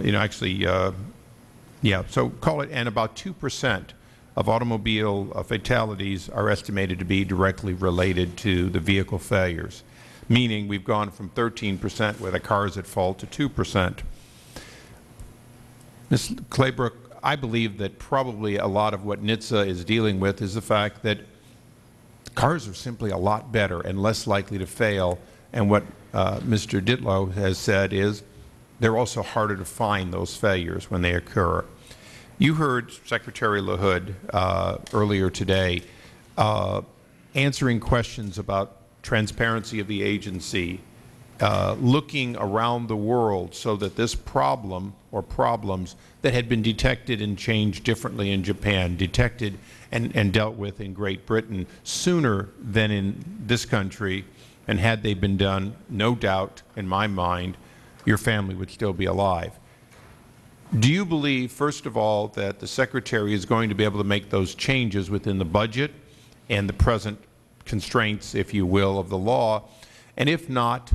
you know, actually, uh, yeah. So call it, and about two percent of automobile uh, fatalities are estimated to be directly related to the vehicle failures, meaning we've gone from 13 percent where the car is at fault to 2 percent. Ms. Claybrook, I believe that probably a lot of what NHTSA is dealing with is the fact that cars are simply a lot better and less likely to fail. And what uh, Mr. Ditlow has said is they're also harder to find those failures when they occur. You heard Secretary LaHood uh, earlier today uh, answering questions about transparency of the agency, uh, looking around the world so that this problem or problems that had been detected and changed differently in Japan, detected and, and dealt with in Great Britain sooner than in this country, and had they been done, no doubt in my mind, your family would still be alive. Do you believe, first of all, that the Secretary is going to be able to make those changes within the budget and the present constraints, if you will, of the law? And if not,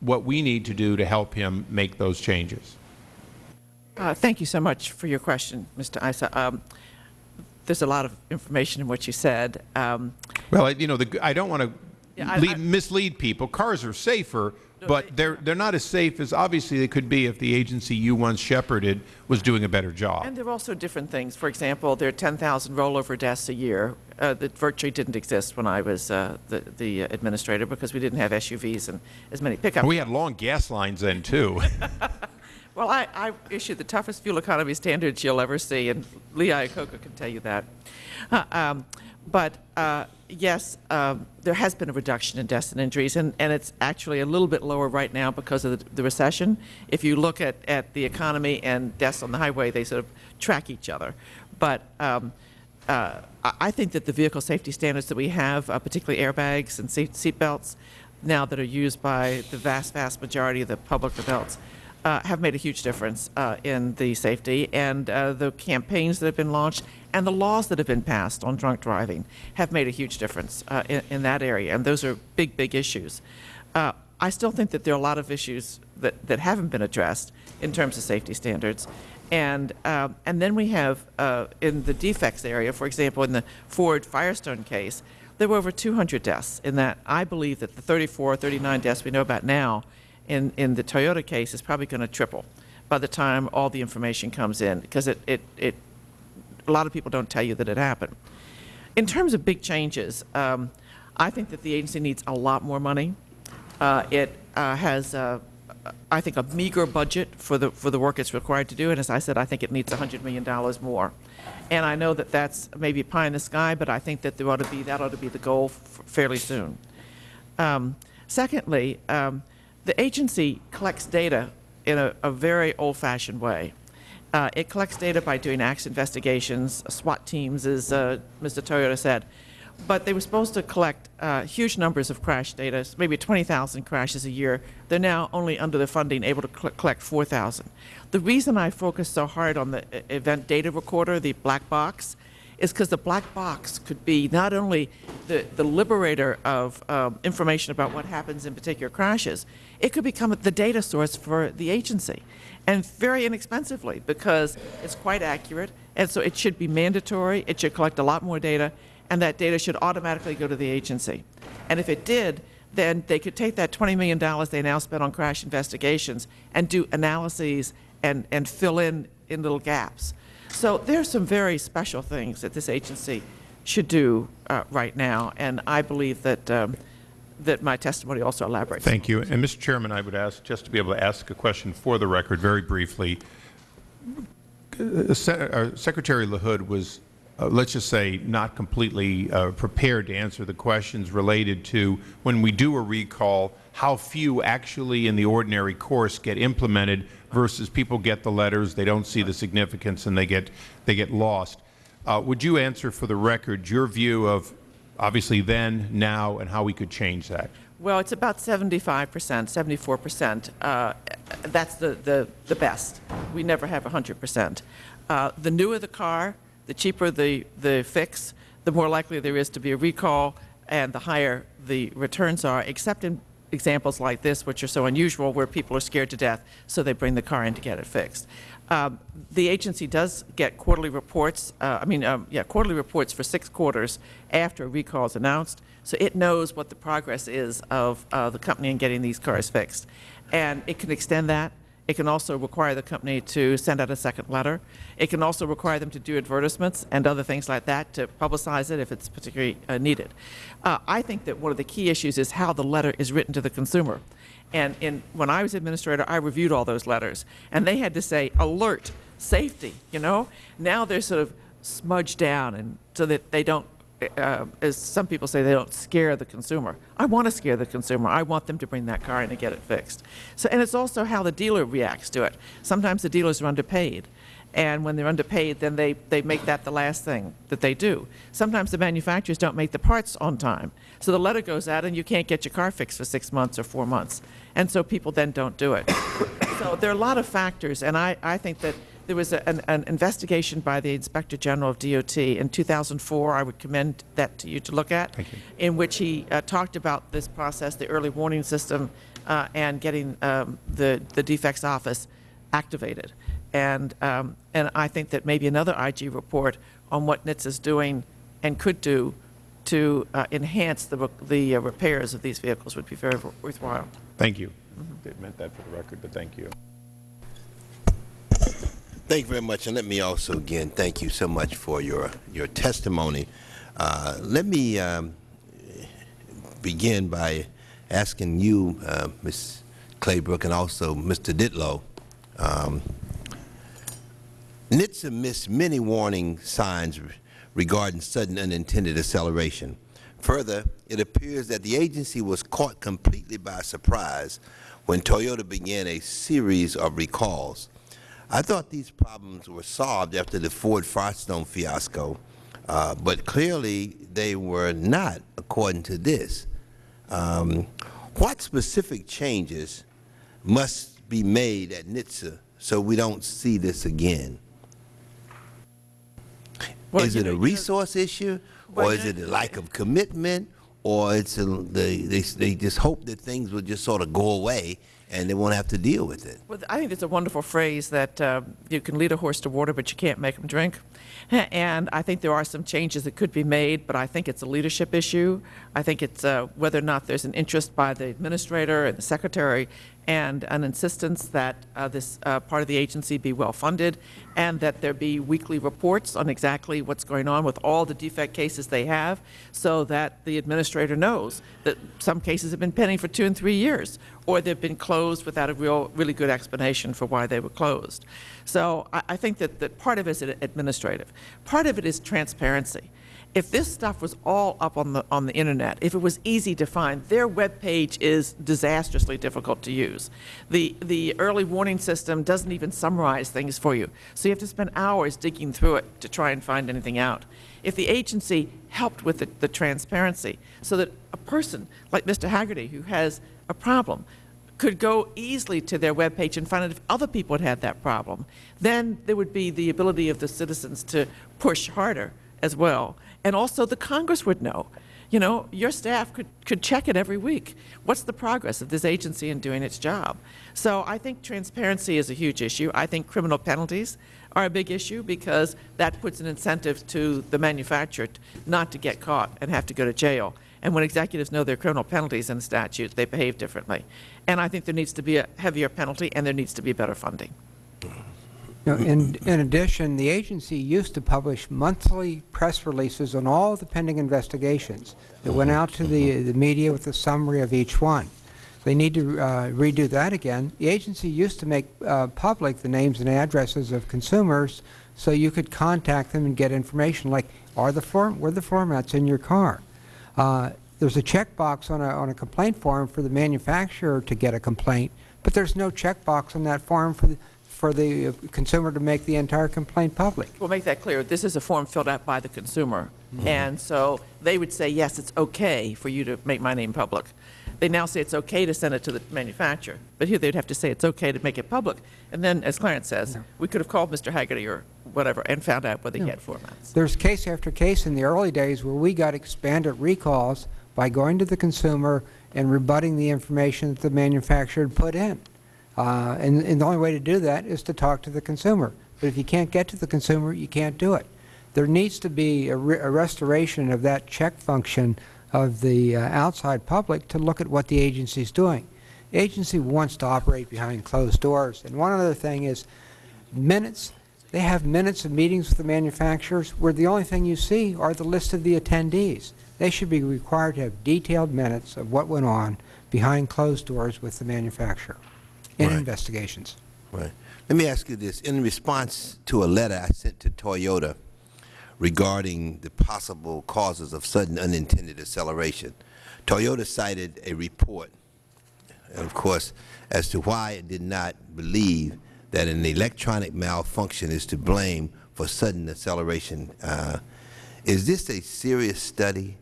what we need to do to help him make those changes? Uh, thank you so much for your question, Mr. Issa. Um, there's a lot of information in what you said. Um, well, you know, the, I don't want to Yeah, I- I- mislead people. Cars are safer, but they're they're not as safe as obviously they could be if the agency you once shepherded was doing a better job. and there are also different things. For example, there are 10,000 rollover deaths a year uh, that virtually didn't exist when I was uh, the, the administrator because we didn't have SUVs and as many pickups. we had long gas lines then too. Well, I, I issued the toughest fuel economy standards you'll ever see, and Lee Iacocca can tell you that. Uh, um, but uh, yes, um, there has been a reduction in deaths and injuries, and, and it's actually a little bit lower right now because of the, the recession. If you look at, at the economy and deaths on the highway, they sort of track each other. But um, uh, I I think that the vehicle safety standards that we have, uh, particularly airbags and seat, seat belts, now that are used by the vast, vast majority of the public adults, uh, have made a huge difference uh, in the safety, and uh, the campaigns that have been launched and the laws that have been passed on drunk driving have made a huge difference uh, in, in that area, and those are big, big issues. Uh, I still think that there are a lot of issues that, that haven't been addressed in terms of safety standards. And, uh, and then we have, uh, in the defects area, for example, in the Ford Firestone case, there were over 200 deaths in that. I believe that the 34, 39 deaths we know about now in, in the Toyota case is probably going to triple by the time all the information comes in, because it, it, it, a lot of people don't tell you that it happened. In terms of big changes, um, I think that the agency needs a lot more money. Uh, it uh, has, uh, I think, a meager budget for the for the work it's required to do, and as I said, I think it needs 100 million dollars more. And I know that that's maybe pie in the sky, but I think that there ought to be that ought to be the goal fairly soon. Um, secondly, um, the agency collects data in a, a very old-fashioned way. Uh, it collects data by doing acts investigations, SWAT teams, as uh, Mr. Toyota said. but they were supposed to collect uh, huge numbers of crash data, maybe 20,000 crashes a year. They're now only under the funding able to collect 4,000. The reason I focus so hard on the uh, event data recorder, the black box, is because the black box could be not only the, the liberator of um, information about what happens in particular crashes, it could become the data source for the agency, and very inexpensively because it's quite accurate, and so it should be mandatory, it should collect a lot more data, and that data should automatically go to the agency. And if it did, then they could take that $20 million they now spend on crash investigations and do analyses and, and fill in, in little gaps. So there's some very special things that this agency should do uh, right now, and I believe that, um, that my testimony also elaborates. Thank you. And Mr. Chairman, I would ask, just to be able to ask a question for the record very briefly, uh, uh, Secretary LaHood was, uh, let's just say, not completely uh, prepared to answer the questions related to when we do a recall, how few actually in the ordinary course get implemented versus people get the letters, they don't see the significance, and they get, they get lost. Uh, would you answer for the record your view of obviously then, now, and how we could change that? Well, it's about 75%, 74%. Uh, that's the, the, the best. We never have 100%. Uh, the newer the car, the cheaper the, the fix, the more likely there is to be a recall, and the higher the returns are, except in examples like this, which are so unusual, where people are scared to death, so they bring the car in to get it fixed. Um, the agency does get quarterly reports, uh, I mean, um, yeah, quarterly reports for six quarters after a recall is announced, so it knows what the progress is of uh, the company in getting these cars fixed. And it can extend that. It can also require the company to send out a second letter. It can also require them to do advertisements and other things like that to publicize it if it's particularly uh, needed. Uh, I think that one of the key issues is how the letter is written to the consumer. And when I was administrator, I reviewed all those letters, and they had to say alert, safety. You know, now they're sort of smudged down, and so that they don't, uh, as some people say, they don't scare the consumer. I want to scare the consumer. I want them to bring that car in and get it fixed. So, and it's also how the dealer reacts to it. Sometimes the dealers are underpaid. And when they're underpaid, then they, they make that the last thing that they do. Sometimes the manufacturers don't make the parts on time. So the letter goes out and you can't get your car fixed for six months or four months. And so people then don't do it. so there are a lot of factors. And I, I think that there was a, an, an investigation by the Inspector General of DOT in 2004. I would commend that to you to look at, in which he uh, talked about this process, the early warning system, uh, and getting um, the, the defects office activated. And, um, and I think that maybe another IG report on what NHTSA is doing and could do to uh, enhance the, the uh, repairs of these vehicles would be very worthwhile. Thank you. It meant that for the record, but thank you. Thank you very much, and let me also again thank you so much for your your testimony. Uh, let me um, begin by asking you, uh, Ms. Claybrook, and also Mr. Ditlow. Um, NHTSA missed many warning signs regarding sudden unintended acceleration. Further, it appears that the agency was caught completely by surprise when Toyota began a series of recalls. I thought these problems were solved after the Ford Firestone fiasco, uh, but clearly they were not, according to this. Um, what specific changes must be made at NHTSA so we don't see this again? Well, is it know- a you know- resource issue, Well, or is it a lack of commitment, or it's a, they, they they just hope that things will just sort of go away and they won't have to deal with it? Well, I think it's a wonderful phrase that uh, you can lead a horse to water, but you can't make him drink. And I think there are some changes that could be made, but I think it's a leadership issue. I think it's uh, whether or not there's an interest by the administrator and the secretary and an insistence that uh, this uh, part of the agency be well-funded and that there be weekly reports on exactly what's going on with all the defect cases they have so that the administrator knows that some cases have been pending for two and three years or they've been closed without a real, really good explanation for why they were closed. So I, I think that, that part of it is administrative. Part of it is transparency. If this stuff was all up on the, on the internet, if it was easy to find, their webpage is disastrously difficult to use. The, the early warning system doesn't even summarize things for you, so you have to spend hours digging through it to try and find anything out. If the agency helped with the, the transparency, so that a person like Mr. Haggerty, who has a problem, could go easily to their webpage and find out if other people had had that problem, then there would be the ability of the citizens to push harder as well. And also the Congress would know. You know, your staff could, could check it every week. What's the progress of this agency in doing its job? So I think transparency is a huge issue. I think criminal penalties are a big issue because that puts an incentive to the manufacturer not to get caught and have to go to jail. And when executives know their criminal penalties and statutes, they behave differently. And I think there needs to be a heavier penalty and there needs to be better funding. In, in addition, the agency used to publish monthly press releases on all the pending investigations that went out to the, the media with a summary of each one. They need to uh, redo that again. The agency used to make uh, public the names and addresses of consumers so you could contact them and get information like, are the form, were the floor mats in your car? Uh, There's a checkbox on a, on a complaint form for the manufacturer to get a complaint, but there's no checkbox on that form for the, for the uh, consumer to make the entire complaint public. We'll make that clear. This is a form filled out by the consumer. And so they would say, yes, it's okay for you to make my name public. They now say it's okay to send it to the manufacturer. But here they'd have to say it's okay to make it public. And then, as Clarence says, we could have called Mr. Haggerty or whatever and found out whether he had floor mats. There's case after case in the early days where we got expanded recalls by going to the consumer and rebutting the information that the manufacturer had put in. Uh, and, and the only way to do that is to talk to the consumer. But if you can't get to the consumer, you can't do it. There needs to be a, re- a restoration of that check function of the uh, outside public to look at what the agency is doing. The agency wants to operate behind closed doors. And one other thing is minutes. They have minutes of meetings with the manufacturers where the only thing you see are the list of the attendees. They should be required to have detailed minutes of what went on behind closed doors with the manufacturer in Right. investigations. Right. Let me ask you this. In response to a letter I sent to Toyota regarding the possible causes of sudden unintended acceleration, Toyota cited a report, of course, as to why it did not believe that an electronic malfunction is to blame for sudden acceleration. Uh, is this a serious study?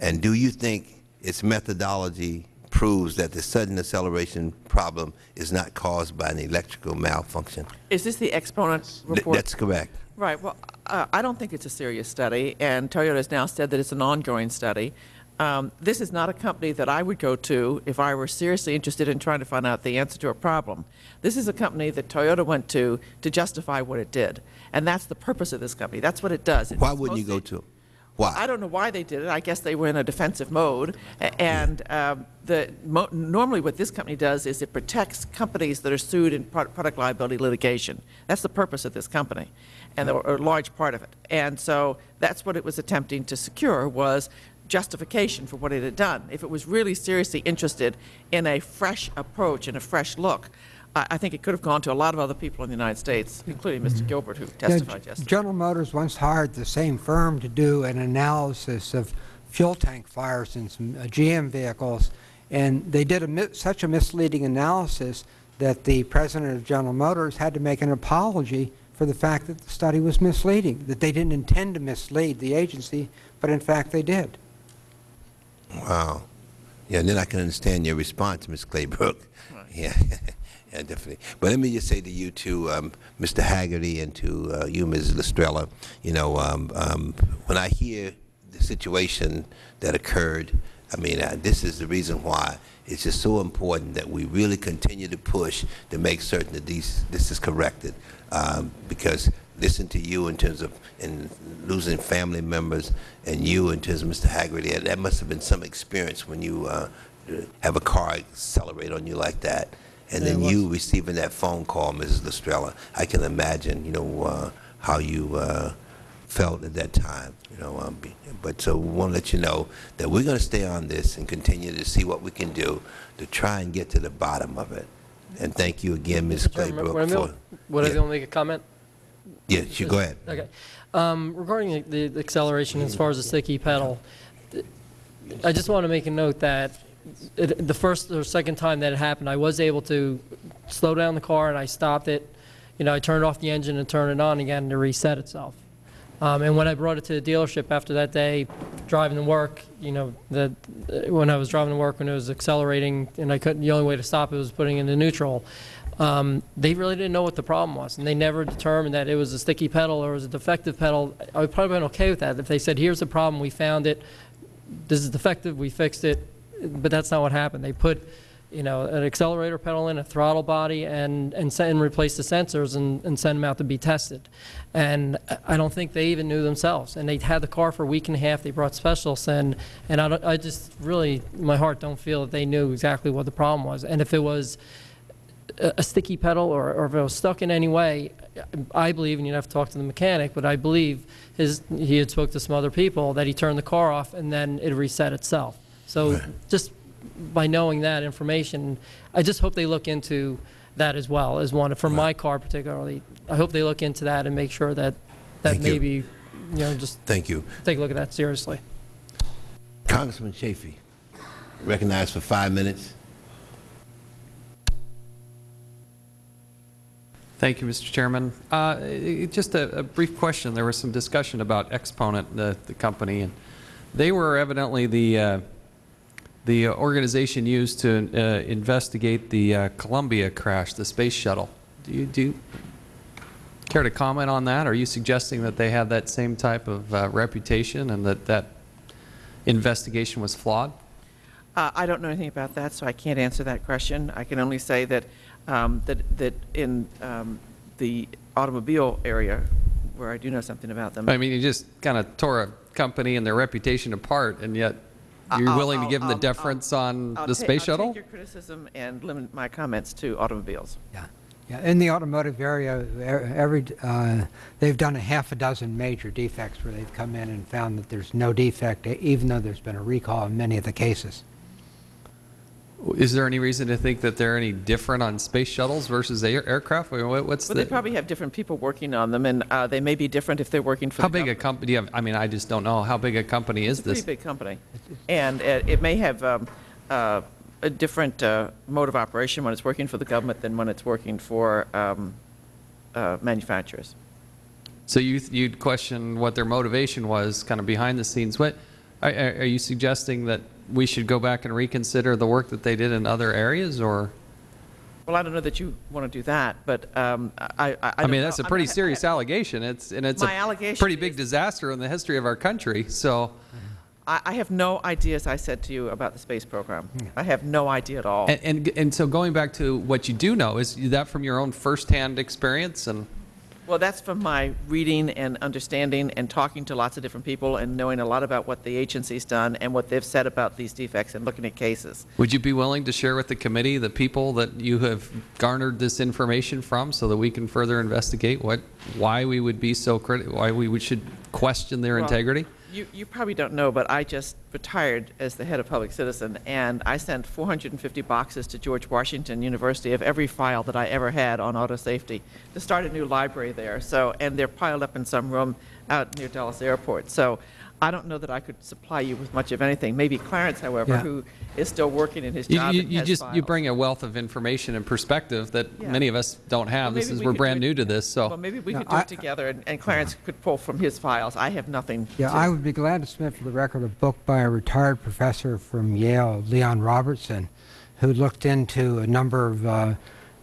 And do you think its methodology proves that the sudden acceleration problem is not caused by an electrical malfunction? Is this the Exponent Th- report? That's correct. Right, well, uh, I don't think it's a serious study, and Toyota has now said that it's an ongoing study. Um, This is not a company that I would go to if I were seriously interested in trying to find out the answer to a problem. This is a company that Toyota went to to justify what it did, and that's the purpose of this company. That's what it does. Why wouldn't you go to? Why? I don't know why they did it. I guess they were in a defensive mode. And um, the, mo- normally what this company does is it protects companies that are sued in pro- product liability litigation. That's the purpose of this company, and or a large part of it. And so that's what it was attempting to secure was justification for what it had done. If it was really seriously interested in a fresh approach and a fresh look, I, I think it could have gone to a lot of other people in the United States, including Mr. Gilbert, who testified G- yesterday. General Motors once hired the same firm to do an analysis of fuel tank fires in some uh, GM vehicles, and they did a such a misleading analysis that the president of General Motors had to make an apology for the fact that the study was misleading, that they didn't intend to mislead the agency, but in fact they did. Wow. Yeah, and then I can understand your response, Ms. Claybrook. Yeah, yeah, definitely. But let me just say to you, to um, Mr. Haggerty, and to uh, you, Ms. Lastrella, you know, um, um, when I hear the situation that occurred, I mean, uh, this is the reason why it's just so important that we really continue to push to make certain that these this is corrected. Um, because listen to you in terms of in losing family members, and you in terms of Mr. Haggerty, that- that must have been some experience when you uh, have a car accelerate on you like that, and then you receiving that phone call, Mrs. Lastrella. I can imagine, you know, uh, how you uh, felt at that time. You know, um, but so we want to let you know that we're going to stay on this and continue to see what we can do to try and get to the bottom of it. And thank you again, Ms. Chairman, Claybrook, would I be able- for. Would yeah. to make a comment? Yes, you go ahead. Okay. Um, Regarding the the acceleration as far as the sticky pedal, I just want to make a note that it- the first or second time that it happened, I was able to slow down the car and I stopped it. You know, I turned off the engine and turned it on again to reset itself. Um, And when I brought it to the dealership after that day, driving to work, you know, the, when I was driving to work, when it was accelerating and I couldn't, the only way to stop it was putting it into neutral, um, they really didn't know what the problem was. And they never determined that it was a sticky pedal or it was a defective pedal. I would probably been okay with that. If they said, here's the problem, we found it, this is defective, we fixed it, but that's not what happened. They put, you know, an accelerator pedal in, a throttle body, and, and send, and replace the sensors and, and send them out to be tested. And I- don't think they even knew themselves. And they had the car for a week and a half, they brought specialists in, and I, I just really, my heart, don't feel that they knew exactly what the problem was. And if it was a a sticky pedal or, or if it was stuck in any way, I believe, and you'd have to talk to the mechanic, but I believe his, he had spoke to some other people, that he turned the car off and then it reset itself. So just by knowing that information, I just hope they look into that as well, as one, for my car particularly. I hope they look into that and make sure that, that Thank you. maybe, you know, just Thank you. take a look at that seriously. Congressman Chaffetz, recognized for five minutes. Thank you, Mr. Chairman. Uh, Just a a brief question. There was some discussion about Exponent, the the company, and they were evidently the uh, the organization used to uh, investigate the uh, Columbia crash, the space shuttle. Do you do you care to comment on that? Are you suggesting that they have that same type of uh, reputation and that that investigation was flawed? Uh, I don't know anything about that, so I can't answer that question. I can only say that, um, that, that in um, the automobile area, where I do know something about them. I mean, you just kind of tore a company and their reputation apart, and yet you're I'll- willing to I'll- give them the I'll- deference on I'll the ta- space I'll shuttle? take your criticism and limit my comments to automobiles. Yeah. Yeah, in the automotive area, every, uh, they've done a half a dozen major defects where they've come in and found that there's no defect, even though there's been a recall in many of the cases. Is there any reason to think that they're any different on space shuttles versus air aircraft? I mean, what- What's Well, they probably have different people working on them, and uh, they may be different if they're working for how the big a company, do you have, I mean, I just don't know. How big a company is It's a pretty this? big company. And it it may have um, uh, a different uh, mode of operation when it's working for the government than when it's working for um, uh, manufacturers. So you, you'd question what their motivation was, kind of behind the scenes. What, are are you suggesting that we should go back and reconsider the work that they did in other areas, or? Well, I don't know that you want to do that, but um, I, I, I I mean, that's a I'm pretty not- serious allegation. It's, and it's a allegation pretty big disaster in the history of our country, so. I, I have no idea, as I said to you, about the space program. I have no idea at all. And, and, and so going back to what you do know, is that from your own firsthand experience and? Well, that's from my reading and understanding and talking to lots of different people and knowing a lot about what the agency's done and what they've said about these defects and looking at cases. Would you be willing to share with the committee the people that you have garnered this information from so that we can further investigate what, why we would be so critical, why we should question their Well, integrity? You, you probably don't know, but I just retired as the head of Public Citizen, and I sent 450 boxes to George Washington University of every file that I ever had on auto safety to start a new library there. So, and they're piled up in some room out near Dulles Airport. So I don't know that I could supply you with much of anything. Maybe Clarence, however, Yeah. who is still working in his job you, and you has just, you bring a wealth of information and perspective that Yeah. many of us don't have. Well, This is, we we're brand new to this, so. Well, so. maybe we No, could do I- it together, and and Clarence could pull from his files. I have nothing Yeah, to- I would be glad to submit for the record a book by a retired professor from Yale, Leon Robertson, who looked into a number of uh,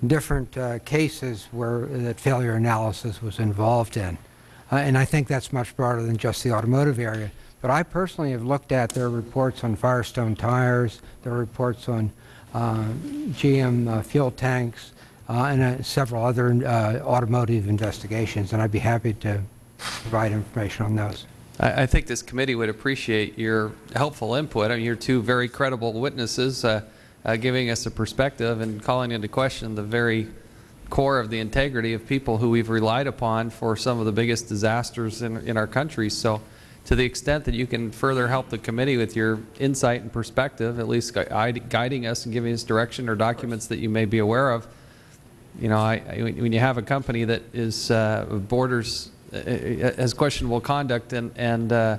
different uh, cases where that failure analysis was involved in. Uh, and I think that's much broader than just the automotive area. But I personally have looked at their reports on Firestone tires, their reports on uh, GM uh, fuel tanks, uh, and uh, several other automotive investigations, and I'd be happy to provide information on those. I, I think this committee would appreciate your helpful input. I mean, you're two very credible witnesses, uh, giving us a perspective and calling into question the very core of the integrity of people who we've relied upon for some of the biggest disasters in, in our country. So to the extent that you can further help the committee with your insight and perspective, at least gui- guiding us and giving us direction or documents that you may be aware of, you know, I, I- when you have a company that is uh, borders has questionable conduct and, and uh,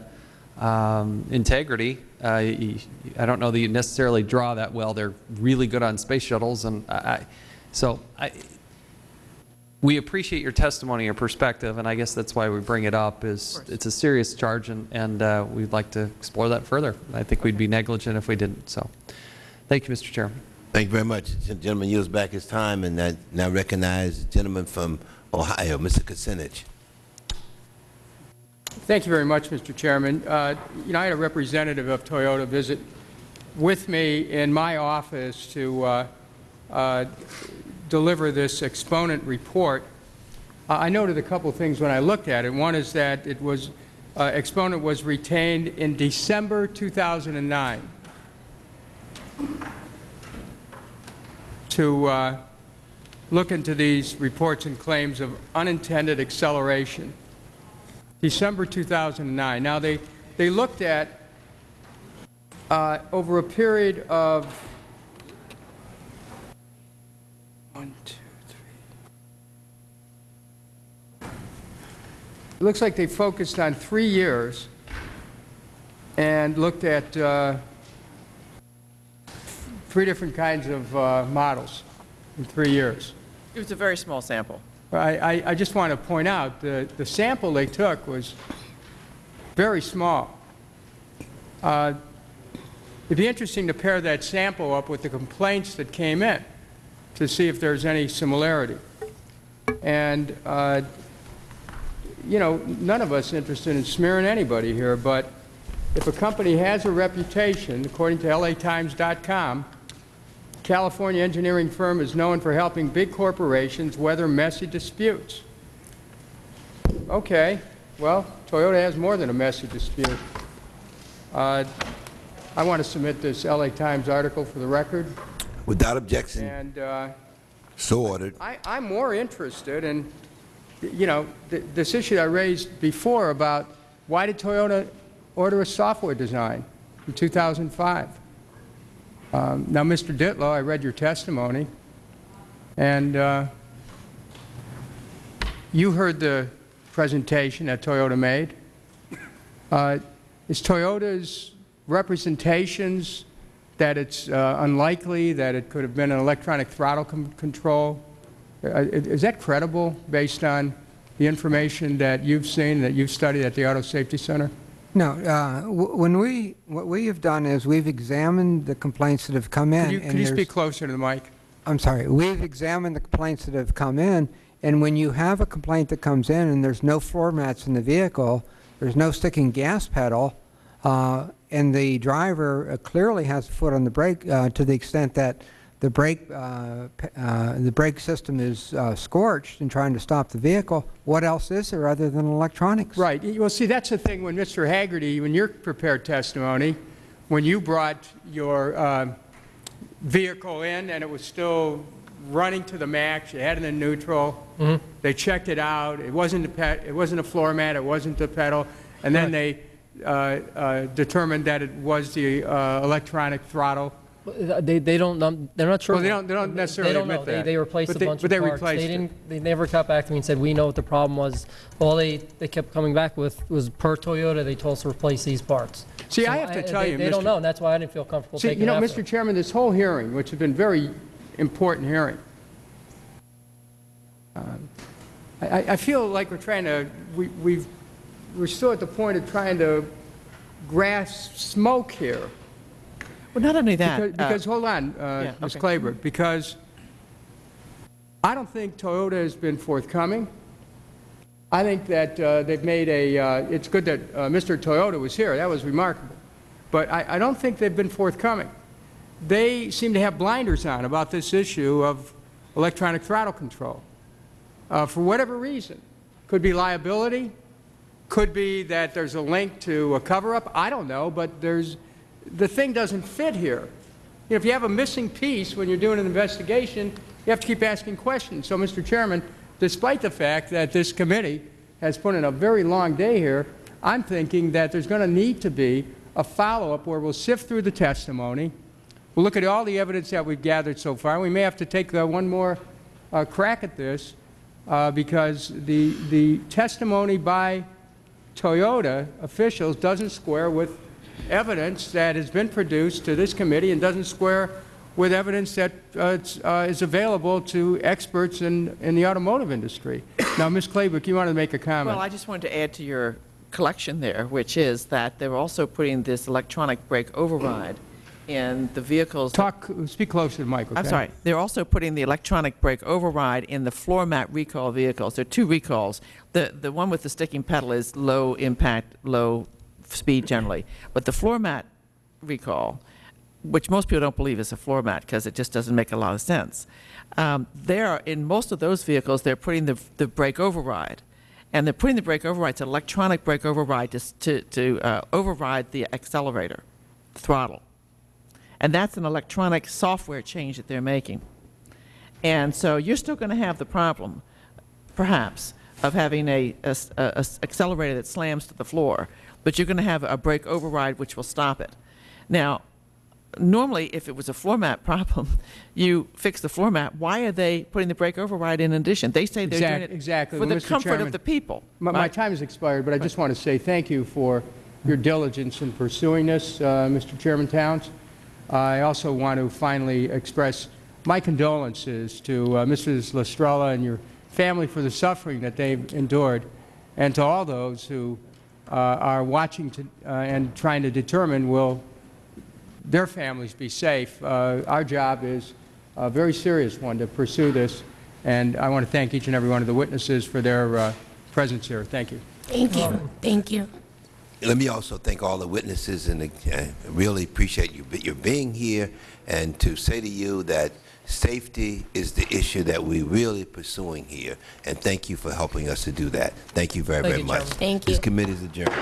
um, integrity. Uh, I don't know that you necessarily draw that well. They're really good on space shuttles, and I- so I, we appreciate your testimony, your perspective, and I guess that's why we bring it up. Is it's a serious charge, and, and uh, we'd like to explore that further. I think we'd be negligent if we didn't. So, thank you, Mr. Chairman. Thank you very much. The Gentleman yields back his time, and I now recognize the gentleman from Ohio, Mr. Kucinich. Thank you very much, Mr. Chairman. Uh, You know, I had a representative of Toyota visit with me in my office to uh, uh, deliver this exponent report. Uh, I noted a couple things when I looked at it. One is that it was, uh, exponent was retained in December 2009 to uh, look into these reports and claims of unintended acceleration. December 2009. Now, they, they looked at, uh, over a period of, one, two, three. It looks like they focused on three years and looked at uh, three different kinds of uh, models in three years. It was a very small sample. I, I, I just want to point out, the, the sample they took was very small. Uh, It'd be interesting to pair that sample up with the complaints that came in to see if there's any similarity. And, uh, you know, none of us interested in smearing anybody here, but if a company has a reputation, according to LATimes.com, California engineering firm is known for helping big corporations weather messy disputes. Okay, well, Toyota has more than a messy dispute. Uh, I want to submit this LA Times article for the record, Without objection, and uh, so ordered. I, I'm more interested in, you know, th this issue I raised before about why did Toyota order a software design in 2005? Um, now, Mr. Ditlow, I read your testimony, and uh, you heard the presentation that Toyota made. Uh, is Toyota's representations that it's uh, unlikely that it could have been an electronic throttle com- control. Uh, is that credible based on the information that you've seen, that you've studied at the Auto Safety Center? No, uh, w- when we, what we have done is we've examined the complaints that have come in. Could you, could you speak closer to the mic? I'm sorry, we've examined the complaints that have come in, and when you have a complaint that comes in and there's no floor mats in the vehicle, there's no sticking gas pedal, uh, and the driver uh, clearly has a foot on the brake uh, to the extent that the brake, uh, uh, the brake system is uh, scorched in trying to stop the vehicle, what else is there other than electronics? Right. Well, see, that's the thing when Mr. Haggerty, when your prepared testimony, when you brought your um, vehicle in and it was still running to the max, you had it in neutral, they checked it out, it wasn't a pet, it wasn't a floor mat, it wasn't the pedal, and then they uh, uh, determined that it was the uh, electronic throttle. They, they don't, they're not sure. Well, they don't- they don't necessarily They don't admit know. They- that. They replaced But a they- bunch but of they parts. replaced They didn't, they never got back to me and said, we know what the problem was. All they, they kept coming back with was per Toyota, they told us to replace these parts. See, So I have to tell they- you, They don't know, and that's why I didn't feel comfortable See, taking you know. Mr. Chairman, this whole hearing, which has been very important hearing, um, I, I- I feel like we're trying to, we, we've, we're still at the point of trying to grasp smoke here. Well, not only that. Because, uh, hold on, uh, yeah, Ms. okay. Because I don't think Toyota has been forthcoming. I think that uh, they've made a, uh, it's good that uh, Mr. Toyota was here, that was remarkable. But I, I don't think they've been forthcoming. They seem to have blinders on about this issue of electronic throttle control. Uh, For whatever reason. Could be liability, could be that there's a link to a cover-up, I don't know, but there's, the thing doesn't fit here. You know, If you have a missing piece when you're doing an investigation, you have to keep asking questions. So, Mr. Chairman, despite the fact that this committee has put in a very long day here, I'm thinking that there's going to need to be a follow-up where we'll sift through the testimony, we'll look at all the evidence that we've gathered so far, we may have to take uh, one more uh, crack at this, uh, because the, the testimony by Toyota officials doesn't square with evidence that has been produced to this committee and doesn't square with evidence that uh, uh, is available to experts in, in the automotive industry. Now, Ms. Claybrook, you wanted to make a comment. Well, I just wanted to add to your collection there, which is that they're also putting this electronic brake override in the vehicles. Talk, speak closer to the mic, okay? I'm sorry. They're also putting the electronic brake override in the floor mat recall vehicles. There are two recalls. The, the one with the sticking pedal is low impact, low speed generally. But the floor mat recall, which most people don't believe is a floor mat because it just doesn't make a lot of sense. Um, there, in most of those vehicles, they're putting the, the brake override. And they're putting the brake override, it's an electronic brake override to, to, to uh, override the accelerator, throttle. And that's an electronic software change that they're making. And so you're still going to have the problem, perhaps, of having a accelerator that slams to the floor, but you're going to have a brake override which will stop it. Now, normally, if it was a floor mat problem, you fix the floor mat. Why are they putting the brake override in addition? They say they're doing it exactly. for Well, the Mr. comfort Chairman, of the people. My, my time has expired, but I just want to say thank you for your diligence in pursuing this, uh, Mr. Chairman Towns. I also want to finally express my condolences to uh, Mrs. Lastrella and your family for the suffering that they've endured, and to all those who uh, are watching to, uh, and trying to determine will their families be safe. Uh, Our job is a very serious one to pursue this, and I want to thank each and every one of the witnesses for their uh, presence here. Thank you. Thank you, thank you. Let me also thank all the witnesses and really appreciate you your being here and to say to you that safety is the issue that we're really pursuing here. And thank you for helping us to do that. Thank you very, Thank very you, much. Thank This you. committee is adjourned.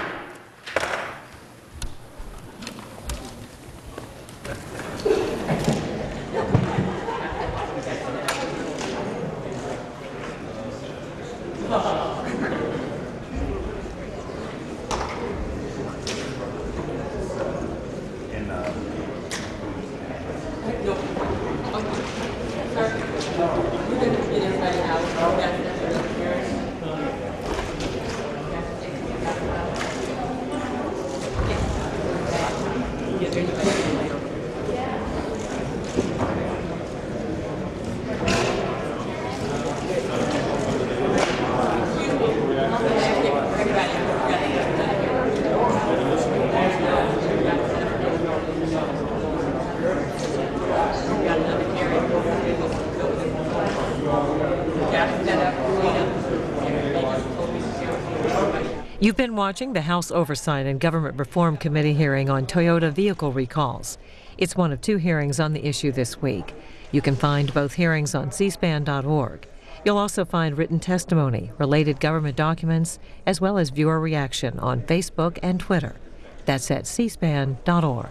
Watching the House Oversight and Government Reform Committee hearing on Toyota vehicle recalls. It's one of two hearings on the issue this week. You can find both hearings on cspan.org. You'll also find written testimony, related government documents, as well as viewer reaction on Facebook and Twitter. That's at cspan.org.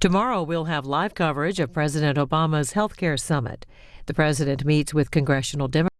Tomorrow, we'll have live coverage of President Obama's health care summit. The president meets with congressional Democrats.